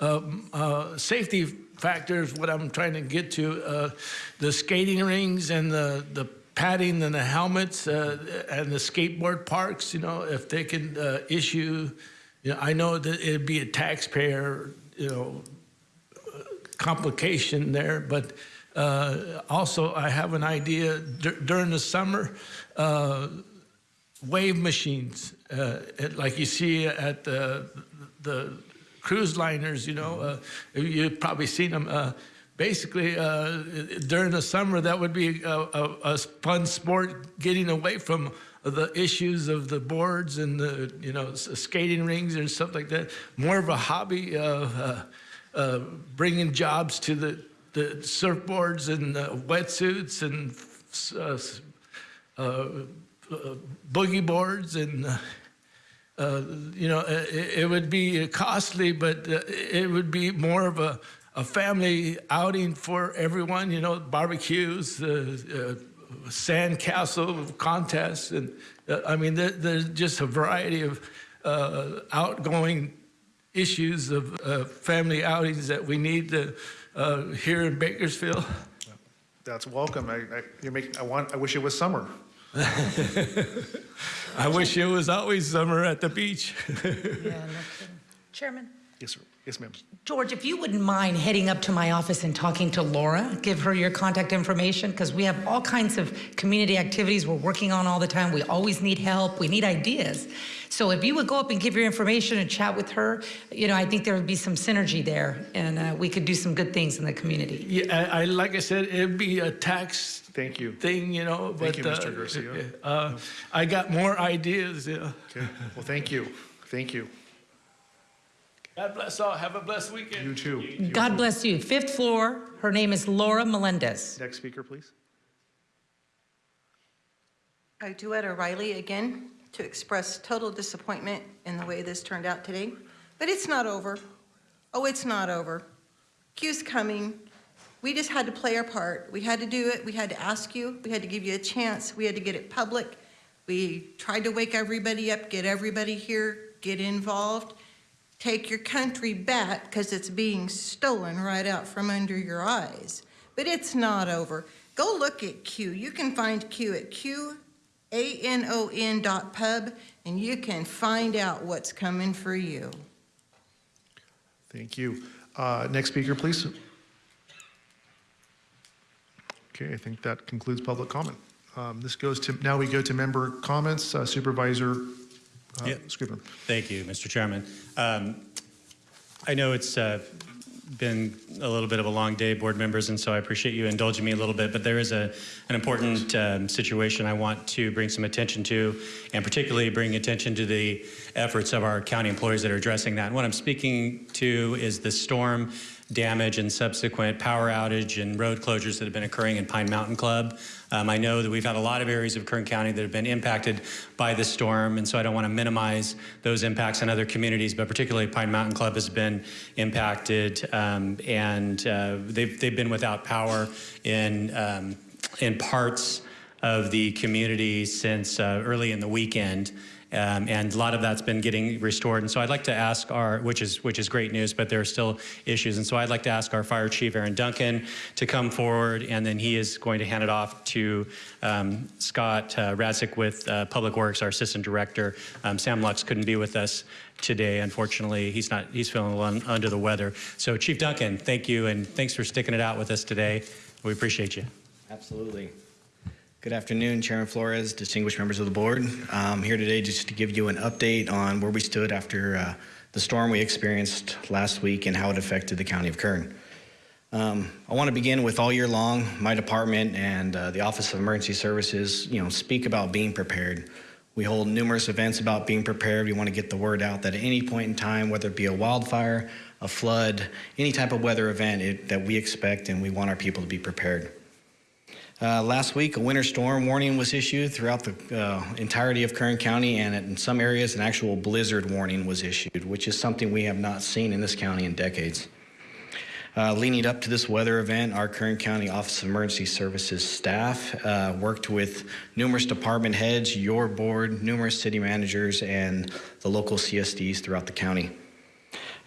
Um, uh, Safety factors, what I'm trying to get to, uh, the skating rings and the, the padding and the helmets uh, and the skateboard parks, you know, if they can uh, issue, you know, I know that it'd be a taxpayer, you know, complication there, but uh, also I have an idea dur- during the summer, uh, wave machines, uh, it- like you see at the, the cruise liners, you know, uh, you've probably seen them. Uh, basically, uh, during the summer, that would be a, a, a fun sport getting away from the issues of the boards and the, you know, skating rings and stuff like that. More of a hobby of uh, uh, bringing jobs to the, the surfboards and uh, wetsuits and uh, uh, uh, boogie boards and uh, uh, you know it, it would be costly but uh, it would be more of a, a family outing for everyone you know barbecues uh, uh, sand castle contests and uh, i mean there, there's just a variety of uh, outgoing issues of uh, family outings that we need to, uh, here in bakersfield That's welcome. I, I, you're I want, I wish it was summer. I wish it was always summer at the beach. Yeah, no. Chairman, Yes, sir. Yes, ma'am. George, if you wouldn't mind heading up to my office and talking to Laura, give her your contact information, because we have all kinds of community activities we're working on all the time. We always need help, we need ideas. So if you would go up and give your information and chat with her, you know, I think there would be some synergy there, and uh, we could do some good things in the community. Yeah, I, I like I said, it'd be a tax Thank you. thing, you know. Thank but, you, Mr. uh, Garcia. Uh, I got more ideas. Yeah. Okay. Well, thank you. Thank you. God bless all. Have a blessed weekend. You too. God bless you. Fifth floor, her name is Laura Melendez. Next speaker, please. I, Duetta Riley, again, to express total disappointment in the way this turned out today. But it's not over. Oh, it's not over. Q's coming. We just had to play our part. We had to do it. We had to ask you. We had to give you a chance. We had to get it public. We tried to wake everybody up, get everybody here, get involved. Take your country back because it's being stolen right out from under your eyes. But it's not over. Go look at Q. You can find Q at Q A-N-O-N dot pub, and you can find out what's coming for you. Thank you. Uh, Next speaker, please. Okay, I think that concludes public comment. Um, This goes to, now we go to member comments. Uh, Supervisor uh, Yeah. Scrivener. Thank you, Mr. Chairman. Um, I know it's uh, been a little bit of a long day, board members, and so I appreciate you indulging me a little bit, but there is a, an important um, situation I want to bring some attention to, and particularly bring attention to the efforts of our county employees that are addressing that. And what I'm speaking to is the storm damage and subsequent power outage and road closures that have been occurring in Pine Mountain Club. Um, I know that we've had a lot of areas of Kern County that have been impacted by the storm, and so I don't want to minimize those impacts in other communities, but particularly Pine Mountain Club has been impacted, um, and uh, they've, they've been without power in, um, in parts of the community since uh, early in the weekend. Um, and a lot of that's been getting restored. And so I'd like to ask our, which is which is great news, but there are still issues. And so I'd like to ask our fire chief, Aaron Duncan, to come forward, and then he is going to hand it off to um, Scott uh, Radzik with uh, Public Works, our assistant director. Um, Sam Lux couldn't be with us today, unfortunately. He's not. He's feeling a little under the weather. So Chief Duncan, thank you, and thanks for sticking it out with us today. We appreciate you. Absolutely. Good afternoon, Chairman Flores, distinguished members of the board. I'm here today just to give you an update on where we stood after uh, the storm we experienced last week and how it affected the county of Kern. Um, I want to begin with all year long, my department and uh, the Office of Emergency Services, you know, speak about being prepared. We hold numerous events about being prepared. We want to get the word out that at any point in time, whether it be a wildfire, a flood, any type of weather event it, that we expect and we want our people to be prepared. Uh, last week, a winter storm warning was issued throughout the uh, entirety of Kern County, and in some areas, an actual blizzard warning was issued, which is something we have not seen in this county in decades. Uh, leading up to this weather event, our Kern County Office of Emergency Services staff uh, worked with numerous department heads, your board, numerous city managers, and the local CSDs throughout the county.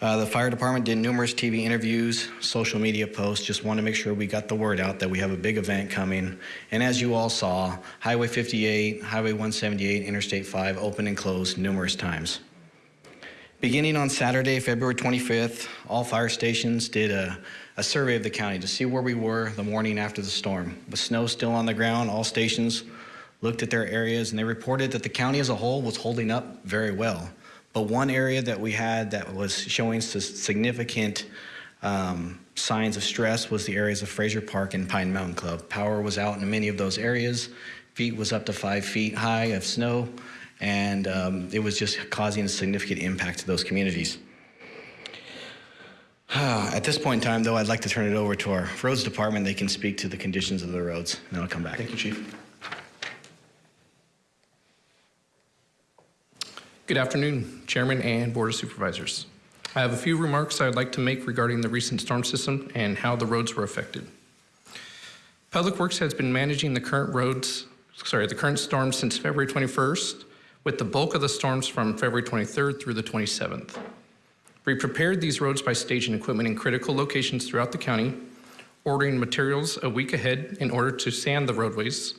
Uh, the fire department did numerous TV interviews, social media posts, just want to make sure we got the word out that we have a big event coming. And as you all saw, Highway 58, Highway 178, Interstate 5 opened and closed numerous times. Beginning on Saturday, February 25th, all fire stations did a, a survey of the county to see where we were the morning after the storm. With snow still on the ground, all stations looked at their areas and they reported that the county as a whole was holding up very well. But one area that we had that was showing significant um, signs of stress was the areas of Frazier Park and Pine Mountain Club. Power was out in many of those areas. Feet was up to five feet high of snow, and um, it was just causing a significant impact to those communities. At this point in time, though, I'd like to turn it over to our roads department. They can speak to the conditions of the roads, and then I'll come back. Thank you, Chief. Good afternoon, Chairman and Board of Supervisors. I have a few remarks I would like to make regarding the recent storm system and how the roads were affected. Public Works has been managing the current roads, sorry, the current storms since February 21st, with the bulk of the storms from February 23rd through the 27th. We prepared these roads by staging equipment in critical locations throughout the county, ordering materials a week ahead in order to sand the roadways,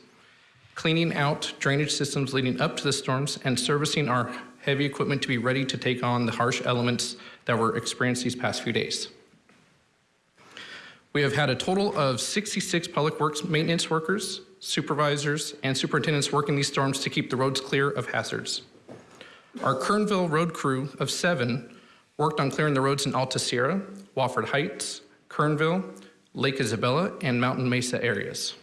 cleaning out drainage systems leading up to the storms, and servicing our heavy equipment to be ready to take on the harsh elements that were experienced these past few days. We have had a total of 66 public works maintenance workers, supervisors, and superintendents working these storms to keep the roads clear of hazards. Our Kernville road crew of seven worked on clearing the roads in Alta Sierra, Wofford Heights, Kernville, Lake Isabella, and Mountain Mesa areas.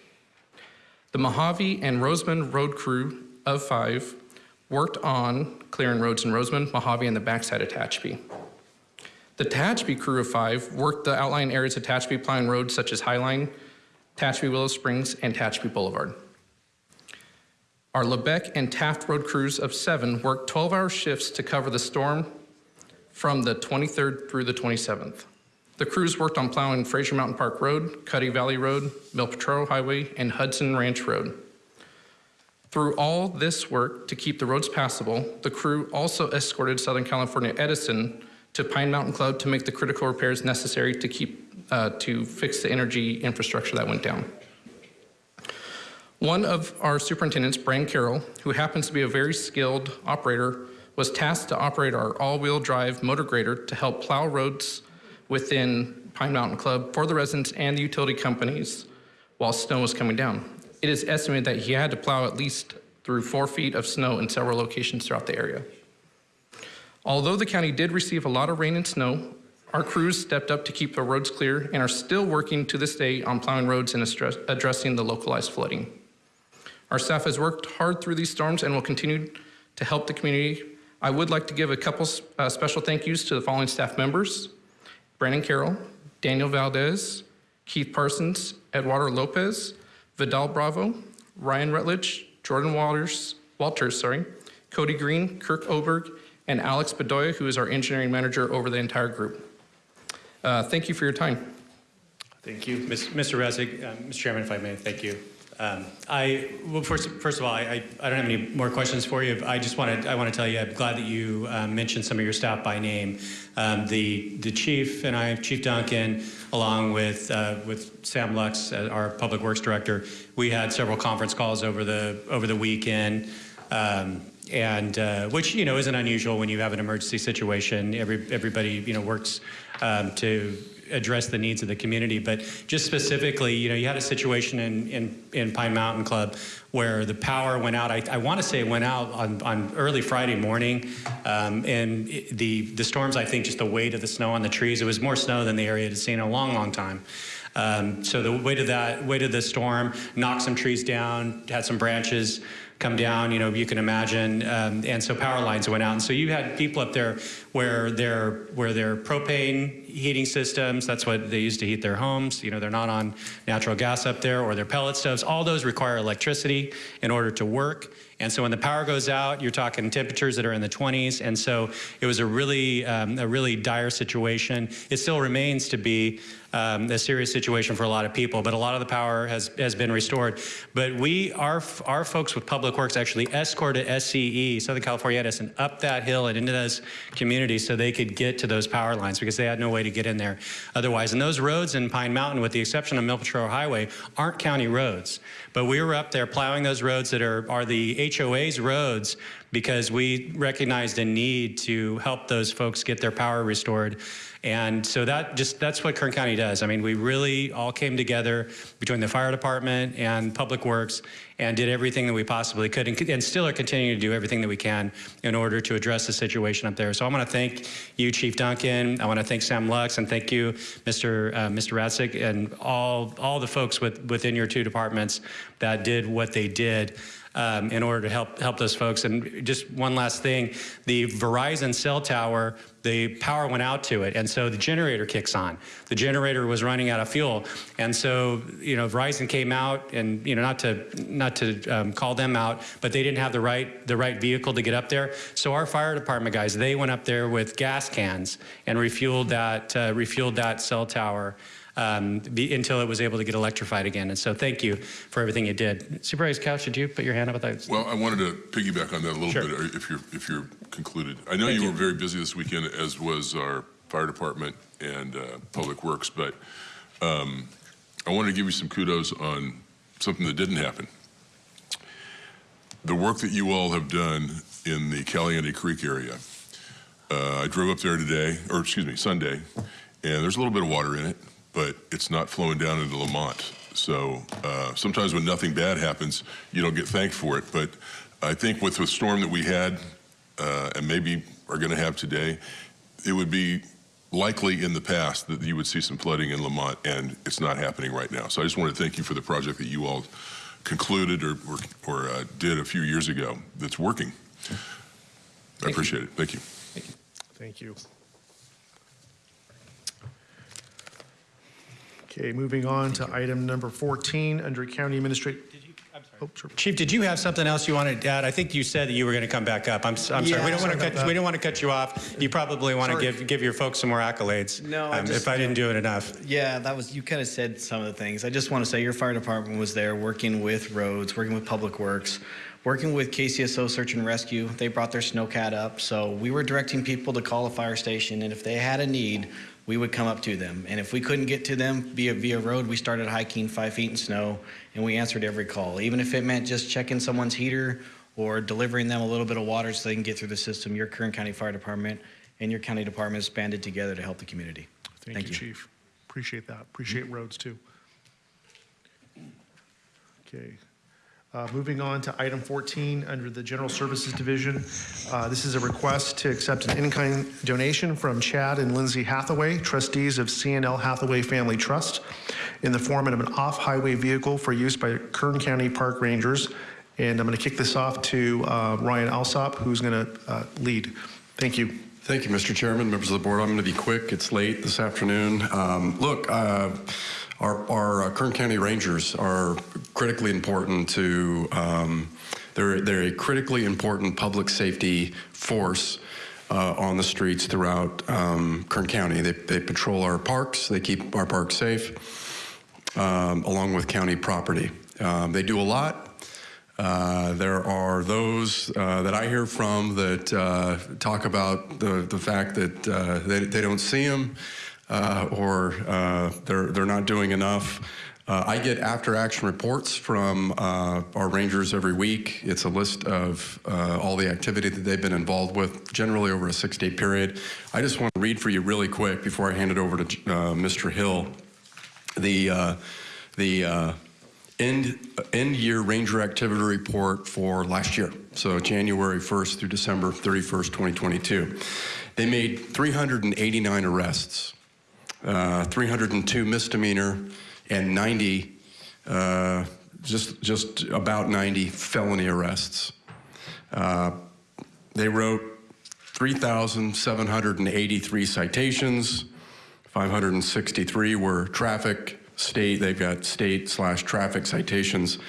The Mojave and Rosamond road crew of five worked on clearing roads in Rosamond, Mojave, and the backside of Tehachapi. The Tehachapi crew of five worked the outlying areas of Tehachapi plowing roads such as Highline, Tehachapi Willow Springs, and Tehachapi Boulevard. Our Lebec and Taft Road crews of seven worked 12-hour shifts to cover the storm from the 23rd through the 27th. The crews worked on plowing Frazier Mountain Park Road, Cuddy Valley Road, Mill Potrero Highway, and Hudson Ranch Road. Through all this work to keep the roads passable, the crew also escorted Southern California Edison to Pine Mountain Club to make the critical repairs necessary to keep uh, to fix the energy infrastructure that went down. One of our superintendents, Brian Carroll, who happens to be a very skilled operator, was tasked to operate our all-wheel drive motor grader to help plow roads within Pine Mountain Club for the residents and the utility companies while snow was coming down. It is estimated that he had to plow at least through four feet of snow in several locations throughout the area. Although the county did receive a lot of rain and snow, our crews stepped up to keep the roads clear and are still working to this day on plowing roads and addressing the localized flooding. Our staff has worked hard through these storms and will continue to help the community. I would like to give a couple uh, special thank yous to the following staff members. Brandon Carroll, Daniel Valdez, Keith Parsons, Eduardo Lopez, Vidal Bravo, Ryan Rutledge, Jordan Walters, Walters, sorry, Cody Green, Kirk Oberg, and Alex Bedoya, who is our engineering manager over the entire group. Uh, thank you for your time. Thank you. Mr. Resig, uh, Mr. Chairman, if I may, thank you. Um, I well, first, first of all, I, I, don't have any more questions for you. I just want to I want to tell you I'm glad that you um, mentioned some of your staff by name. Um, the the chief and I, Chief Duncan, along with uh, with Sam Lux, uh, our public works director, we had several conference calls over the over the weekend. Um, and uh, which you know isn't unusual when you have an emergency situation. Every everybody you know works um, to address the needs of the community. But just specifically, you know, you had a situation in, in, in Pine Mountain Club where the power went out. I, I want to say it went out on, on early Friday morning. Um, and it, the, the storms, I think, just the weight of the snow on the trees, it was more snow than the area had seen in a long, long time. Um, so the weight of that, weight of the storm knocked some trees down, had some branches come down, you know, you can imagine. Um, and so power lines went out. And so you had people up there where their, where their propane heating systems, that's what they use to heat their homes. You know, they're not on natural gas up there or their pellet stoves. All those require electricity in order to work. And so when the power goes out, you're talking temperatures that are in the 20s. And so it was a really, um, a really dire situation. It still remains to be um, a serious situation for a lot of people, but a lot of the power has, has been restored. But we, our, our folks with Public Works actually escorted SCE, Southern California Edison, up that hill and into those communities so they could get to those power lines because they had no way to get in there otherwise. And those roads in Pine Mountain, with the exception of Mill Potrero Highway, aren't county roads. But we were up there plowing those roads that are, are the HOA's roads because we recognized a need to help those folks get their power restored. And so that just that's what Kern County does. I mean, we really all came together between the fire department and public works and did everything that we possibly could and, and still are continuing to do everything that we can in order to address the situation up there. So I want to thank you, Chief Duncan. I want to thank Sam Lux and thank you, Mr. Uh, Mr. Ratzig, and all all the folks with, within your two departments that did what they did um, in order to help help those folks. And just one last thing, the Verizon cell tower, the power went out to it, and so the generator kicks on. The generator was running out of fuel, and so you know Verizon came out, and you know not to not to um, call them out, but they didn't have the right the right vehicle to get up there. So our fire department guys, they went up there with gas cans and refueled that uh, refueled that cell tower um, be, until it was able to get electrified again. And so thank you for everything you did. Supervisor Couch, did you put your hand up? Thought. Well, I wanted to piggyback on that a little Sure. bit, if you're if you're concluded. I know Thank you, you. were very busy this weekend, as was our fire department and uh, public works, but um, I wanted to give you some kudos on something that didn't happen. the work that you all have done in the Caliente Creek area. Uh, I drove up there today, or excuse me, Sunday, and there's a little bit of water in it, but it's not flowing down into Lamont. So uh, sometimes when nothing bad happens, you don't get thanked for it. But I think with the storm that we had, uh, and maybe are going to have today, it would be likely in the past that you would see some flooding in Lamont, and it's not happening right now. So I just want to thank you for the project that you all concluded or, or, or uh, did a few years ago that's working. I appreciate it. Thank you. Thank you. Thank you. Okay, moving on to item number 14, under County Administrative. Oh, sure. Chief, did you have something else you wanted to add? I think you said that you were going to come back up. I'm, s- I'm sorry. Yeah, We don't want to cut, that. we don't want to cut you off. You probably want to give, give your folks some more accolades. No, I um, just- If I didn't do it enough. Yeah, that was, you kind of said some of the things. I just want to say your fire department was there working with roads, working with public works, working with KCSO Search and Rescue. They brought their snowcat up. So we were directing people to call a fire station, and if they had a need, we would come up to them. And if we couldn't get to them via, via road, we started hiking five feet in snow, and we answered every call. Even if it meant just checking someone's heater or delivering them a little bit of water so they can get through the system, your Kern County Fire Department and your county departments banded together to help the community. Thank you, Chief. Appreciate that. Appreciate roads, too. Okay. Uh, Moving on to item 14, under the General Services Division. Uh, This is a request to accept an in-kind donation from Chad and Lindsay Hathaway, trustees of CNL Hathaway Family Trust, in the form of an off-highway vehicle for use by Kern County Park Rangers. And I'm going to kick this off to uh, Ryan Alsop, who's going to lead. Thank you. Thank you, Mr. Chairman, members of the board. I'm going to be quick. It's late this afternoon. Um, look, uh, our, our uh, Kern County Rangers are critically important to, um, they're, they're a critically important public safety force uh, on the streets throughout um, Kern County. They, they patrol our parks, they keep our parks safe, um, along with county property. Um, they do a lot. Uh, there are those uh, that I hear from that uh, talk about the, the fact that uh, they, they don't see them uh, or uh, they're, they're not doing enough. Uh, I get after action reports from uh, our rangers every week. It's a list of uh, all the activity that they've been involved with, generally over a six day period. I just want to read for you really quick before I hand it over to uh, Mr. Hill. The, uh, the uh, end, end year ranger activity report for last year. So January 1st through December 31st, 2022. They made 389 arrests, uh, 302 misdemeanor, and 90, uh, just, just about 90 felony arrests. Uh, they wrote 3,783 citations, 563 were traffic, state, they've got state slash traffic citations,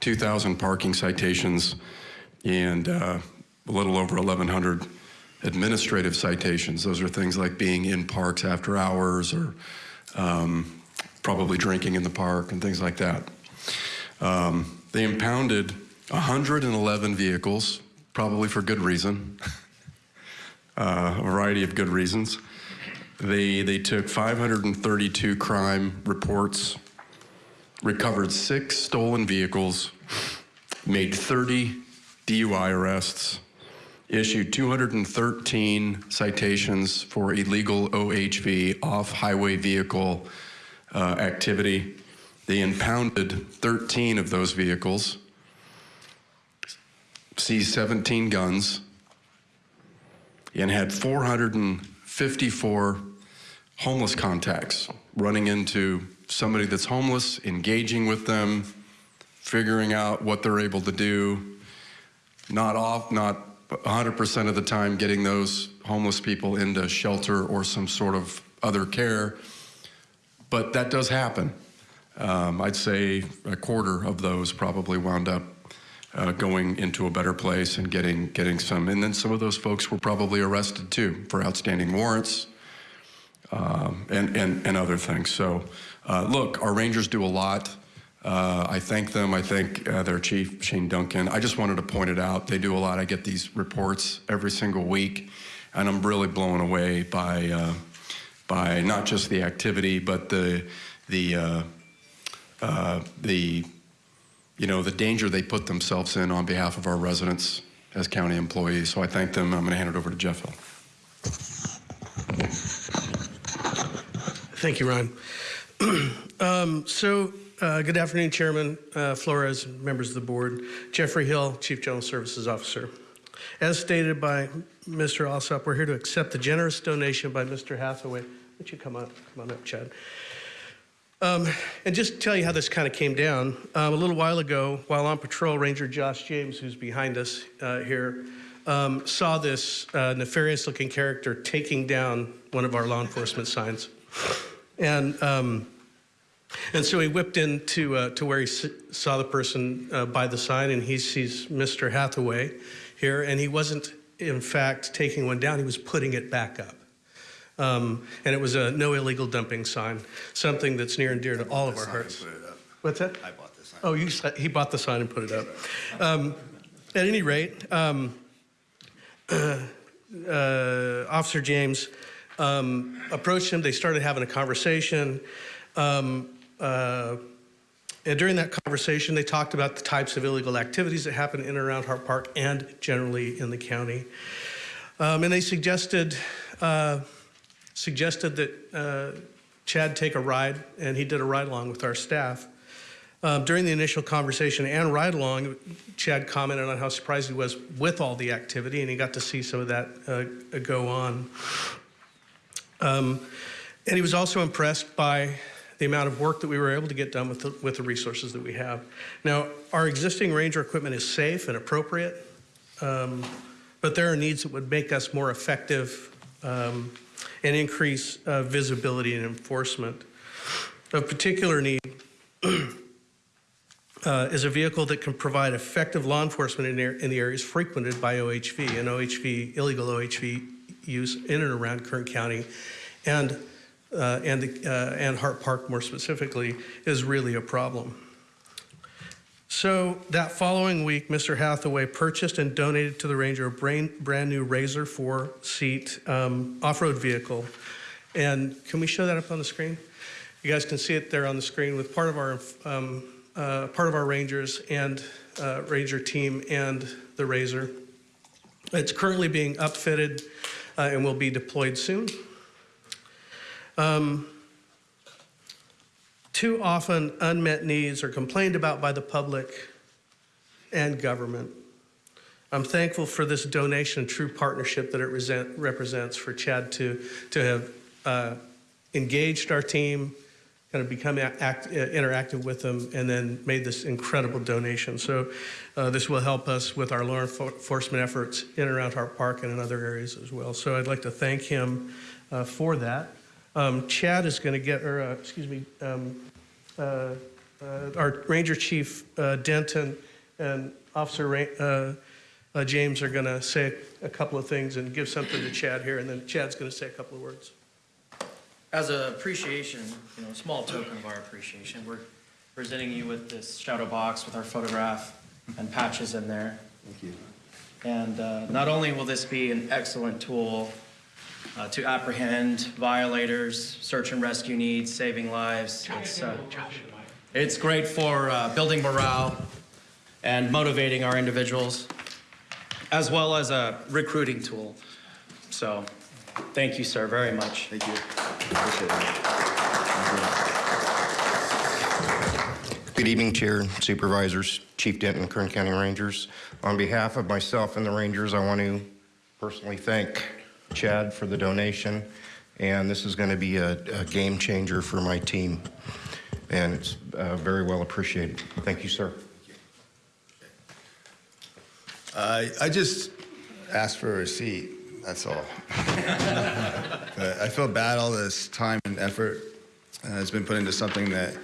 2,000 parking citations, and uh, a little over 1,100 administrative citations. Those are things like being in parks after hours or um, probably drinking in the park and things like that. Um, they impounded 111 vehicles, probably for good reason, uh, a variety of good reasons. They, they took 532 crime reports, recovered six stolen vehicles, made 30 DUI arrests, issued 213 citations for illegal OHV, off-highway vehicle uh, activity. They impounded 13 of those vehicles, seized 17 guns, and had 454 homeless contacts, running into somebody that's homeless, engaging with them, figuring out what they're able to do, not off, not 100% of the time getting those homeless people into shelter or some sort of other care, but that does happen. Um, I'd say a quarter of those probably wound up uh, going into a better place and getting getting some. And then some of those folks were probably arrested too for outstanding warrants um, and, and and other things. So, uh, look, our Rangers do a lot. Uh, I thank them. I thank uh, their chief, Shane Duncan. I just wanted to point it out. They do a lot. I get these reports every single week, and I'm really blown away by uh, by not just the activity, but the the uh, uh, the you know, the danger they put themselves in on behalf of our residents as county employees. So I thank them. I'm going to hand it over to Jeff Hill. Thank you, Ryan. um, so, uh, good afternoon, Chairman uh, Flores, members of the board. Jeffrey Hill, Chief General Services Officer. As stated by Mr. Alsop, we're here to accept the generous donation by Mr. Hathaway. Would you come up? Come on up, Chad. Um, and just tell you how this kind of came down. Um, a little while ago, while on patrol, Ranger Josh James, who's behind us uh, here, um, saw this uh, nefarious looking character taking down one of our law enforcement signs. And, um, and so he whipped into uh, to where he s- saw the person uh, by the sign, and he sees Mr. Hathaway here, and he wasn't, in fact, taking one down, he was putting it back up. Um, and it was a no illegal dumping sign, something that's near and dear to all of our hearts. What's that? I bought the sign. Oh, you, he bought the sign and put it up. Um, at any rate, um, uh, Officer James um, approached him. They started having a conversation. Um, uh, and during that conversation, they talked about the types of illegal activities that happen in and around Hart Park and generally in the county. Um, and they suggested uh, suggested that uh, Chad take a ride, and he did a ride along with our staff. Um, during the initial conversation and ride along, Chad commented on how surprised he was with all the activity, and he got to see some of that uh, go on. Um, and he was also impressed by the amount of work that we were able to get done with the, with the resources that we have. Now, our existing ranger equipment is safe and appropriate, um, but there are needs that would make us more effective um, and increase uh, visibility and enforcement. Of particular need uh, is a vehicle that can provide effective law enforcement in, in the areas frequented by OHV and OHV, illegal OHV use in and around Kern County and, uh, and, the, uh, and Hart Park more specifically is really a problem. So that following week, Mr. Hathaway purchased and donated to the Ranger a brain, brand new Razor 4 seat um, off-road vehicle. And can we show that up on the screen? You guys can see it there on the screen with part of our um, uh, part of our Rangers and uh, Ranger team and the Razor. It's currently being upfitted uh, and will be deployed soon. Um, too often, unmet needs are complained about by the public and government. I'm thankful for this donation and true partnership that it resent, represents for Chad to, to have uh, engaged our team, kind of become act, uh, interactive with them, and then made this incredible donation. So uh, this will help us with our law enforcement efforts in and around Hart Park and in other areas as well. So I'd like to thank him uh, for that. Um, Chad is going to get, or uh, excuse me, um, uh, uh, our Ranger Chief uh, Denton and Officer Ra- uh, uh, James are going to say a couple of things and give something to Chad here, and then Chad's going to say a couple of words. As a appreciation, you know, a small token of our appreciation, we're presenting you with this shadow box with our photograph and patches in there. Thank you. And uh, not only will this be an excellent tool uh, to apprehend violators, search and rescue needs, saving lives, it's, uh, it's great for uh, building morale and motivating our individuals, as well as a recruiting tool. So, thank you, sir, very much. Thank you. Good evening, Chair, Supervisors, Chief Denton, Kern County Rangers. On behalf of myself and the Rangers, I want to personally thank Chad for the donation, and this is going to be a, a game changer for my team, and it's uh, very well appreciated. Thank you, sir. I I just asked for a receipt, that's all. I feel bad all this time and effort uh, has been put into something that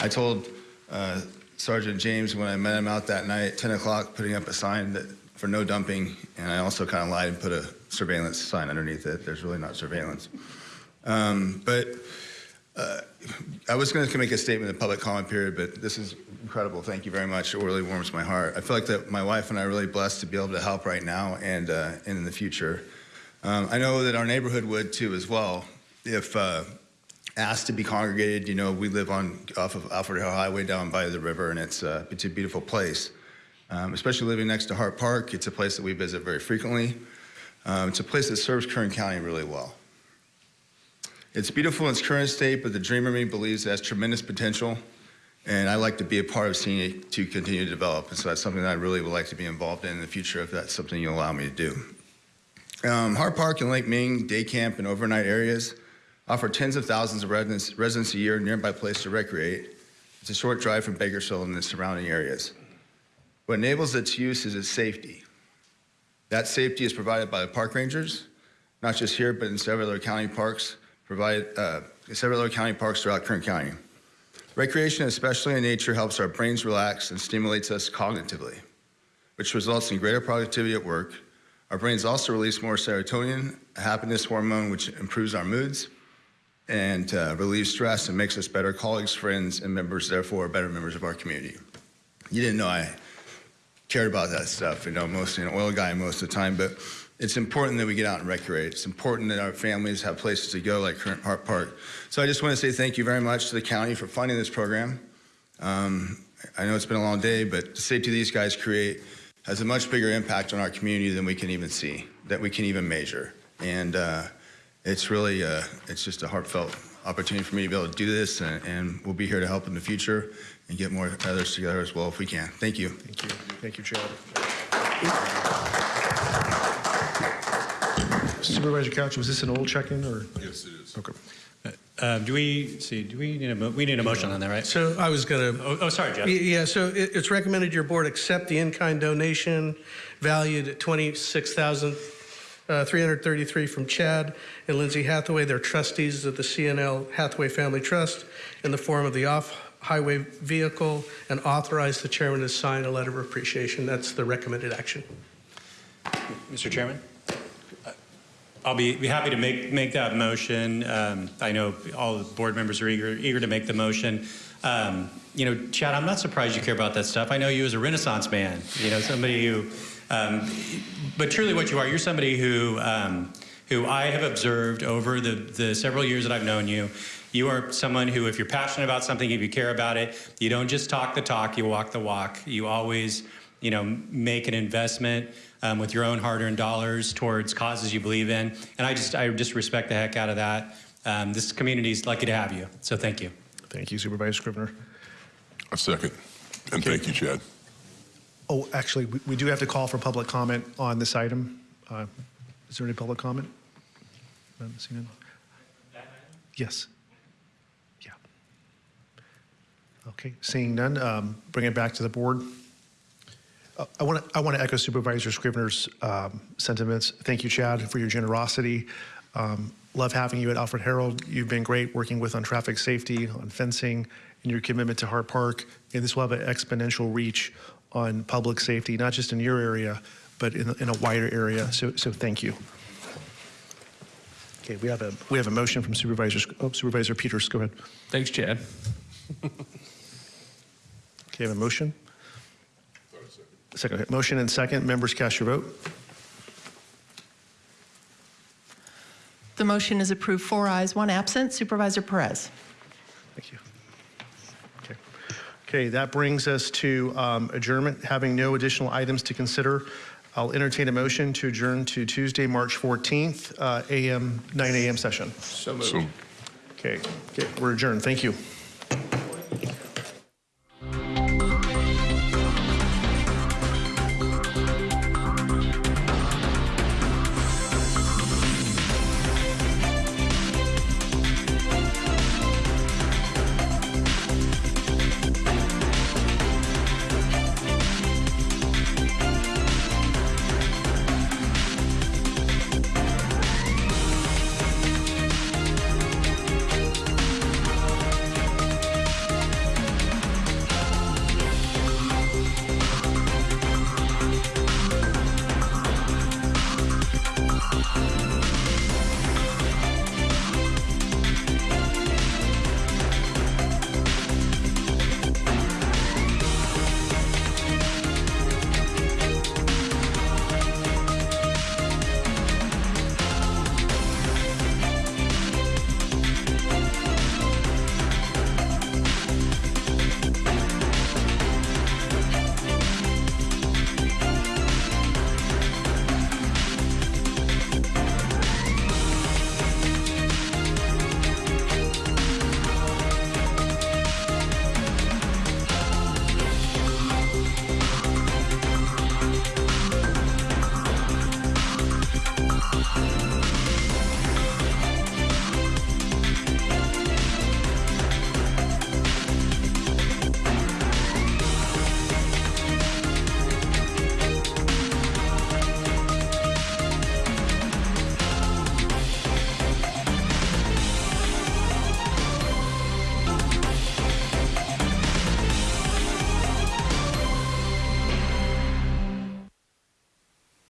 I told uh, Sergeant James when I met him out that night 10 o'clock, putting up a sign that for no dumping, and I also kind of lied and put a surveillance sign underneath it. There's really not surveillance. Um, But uh, I was going to make a statement in the public comment period, but this is incredible. Thank you very much. It really warms my heart. I feel like that my wife and I are really blessed to be able to help right now and, uh, and in the future. Um, I know that our neighborhood would too as well if, uh, asked to be congregated. You know, we live on off of Alfred Harrell Highway down by the river, and it's uh, it's a beautiful place. Um, especially living next to Hart Park, it's a place that we visit very frequently. Um, it's a place that serves Kern County really well. It's beautiful in its current state, but the dreamer me believes it has tremendous potential, and I like to be a part of seeing it to continue to develop. And so that's something that I really would like to be involved in in the future if that's something you allow me to do. Um, Hart Park and Lake Ming day camp and overnight areas offer tens of thousands of residents, residents a year nearby place to recreate. It's a short drive from Bakersfield and the surrounding areas. What enables its use is its safety. That safety is provided by the park rangers, not just here, but in several other county parks, uh, several other county parks throughout Kern County. Recreation, especially in nature, helps our brains relax and stimulates us cognitively, which results in greater productivity at work. Our brains also release more serotonin, a happiness hormone, which improves our moods and uh, relieves stress and makes us better colleagues, friends, and members, therefore, better members of our community. You didn't know I cared about that stuff. You know, mostly an oil guy most of the time, but it's important that we get out and recreate. It's important that our families have places to go like Current Park Park. So I just want to say thank you very much to the county for funding this program. Um, I know it's been a long day, but the safety these guys create has a much bigger impact on our community than we can even see, that we can even measure. And uh, it's really, uh, it's just a heartfelt opportunity for me to be able to do this, and, and we'll be here to help in the future and get more others together as well if we can. Thank you. Thank you. Thank you, Chad. Supervisor Couch, was this an old check-in or? Yes, it is. Okay. Uh, do we see? Do we need a mo- we need a motion on that, right? So I was going to. Oh, oh, sorry, Jeff. Yeah, so it- it's recommended your board accept the in-kind donation valued at $26,333 from Chad and Lindsay Hathaway. They're trustees of the CNL Hathaway Family Trust in the form of the off-highway vehicle and authorize the chairman to sign a letter of appreciation. That's the recommended action. Mr. Chairman? I'll be, be happy to make, make that motion. Um, I know all the board members are eager, eager to make the motion. Um, you know, Chad, I'm not surprised you care about that stuff. I know you as a Renaissance man, you know, somebody who, um, but truly what you are, you're somebody who, um, who I have observed over the, the several years that I've known you. You are someone who, if you're passionate about something, if you care about it, you don't just talk the talk, you walk the walk. You always, you know, make an investment um, with your own hard-earned dollars towards causes you believe in. And I just, I just respect the heck out of that. Um, this community is lucky to have you. So thank you. Thank you, Supervisor Scrivner. A second. And thank you, Chad. Oh, actually, we- we do have to call for public comment on this item. Uh, Is there any public comment? None, seeing none? Yes. Yeah. Okay, seeing none, um, bring it back to the board. Uh, I want to, I want to echo Supervisor Scrivner's um, sentiments. Thank you, Chad, for your generosity. Um, Love having you at Alfred Harrell. You've been great working with on traffic safety, on fencing, and your commitment to Hart Park. And this will have an exponential reach on public safety, not just in your area, but in, in a wider area. So, so thank you. Okay, we have a, we have a motion from Supervisor, oh, Supervisor Peters. Go ahead. Thanks, Chad. Okay, I have a motion? Second, motion and second. Members cast your vote. The motion is approved, four ayes, one absent. Supervisor Perez. Thank you. Okay. Okay, that brings us to um, adjournment. Having no additional items to consider, I'll entertain a motion to adjourn to Tuesday, March 14th, uh, AM, 9 AM session. So So Okay, okay, we're adjourned. Thank you.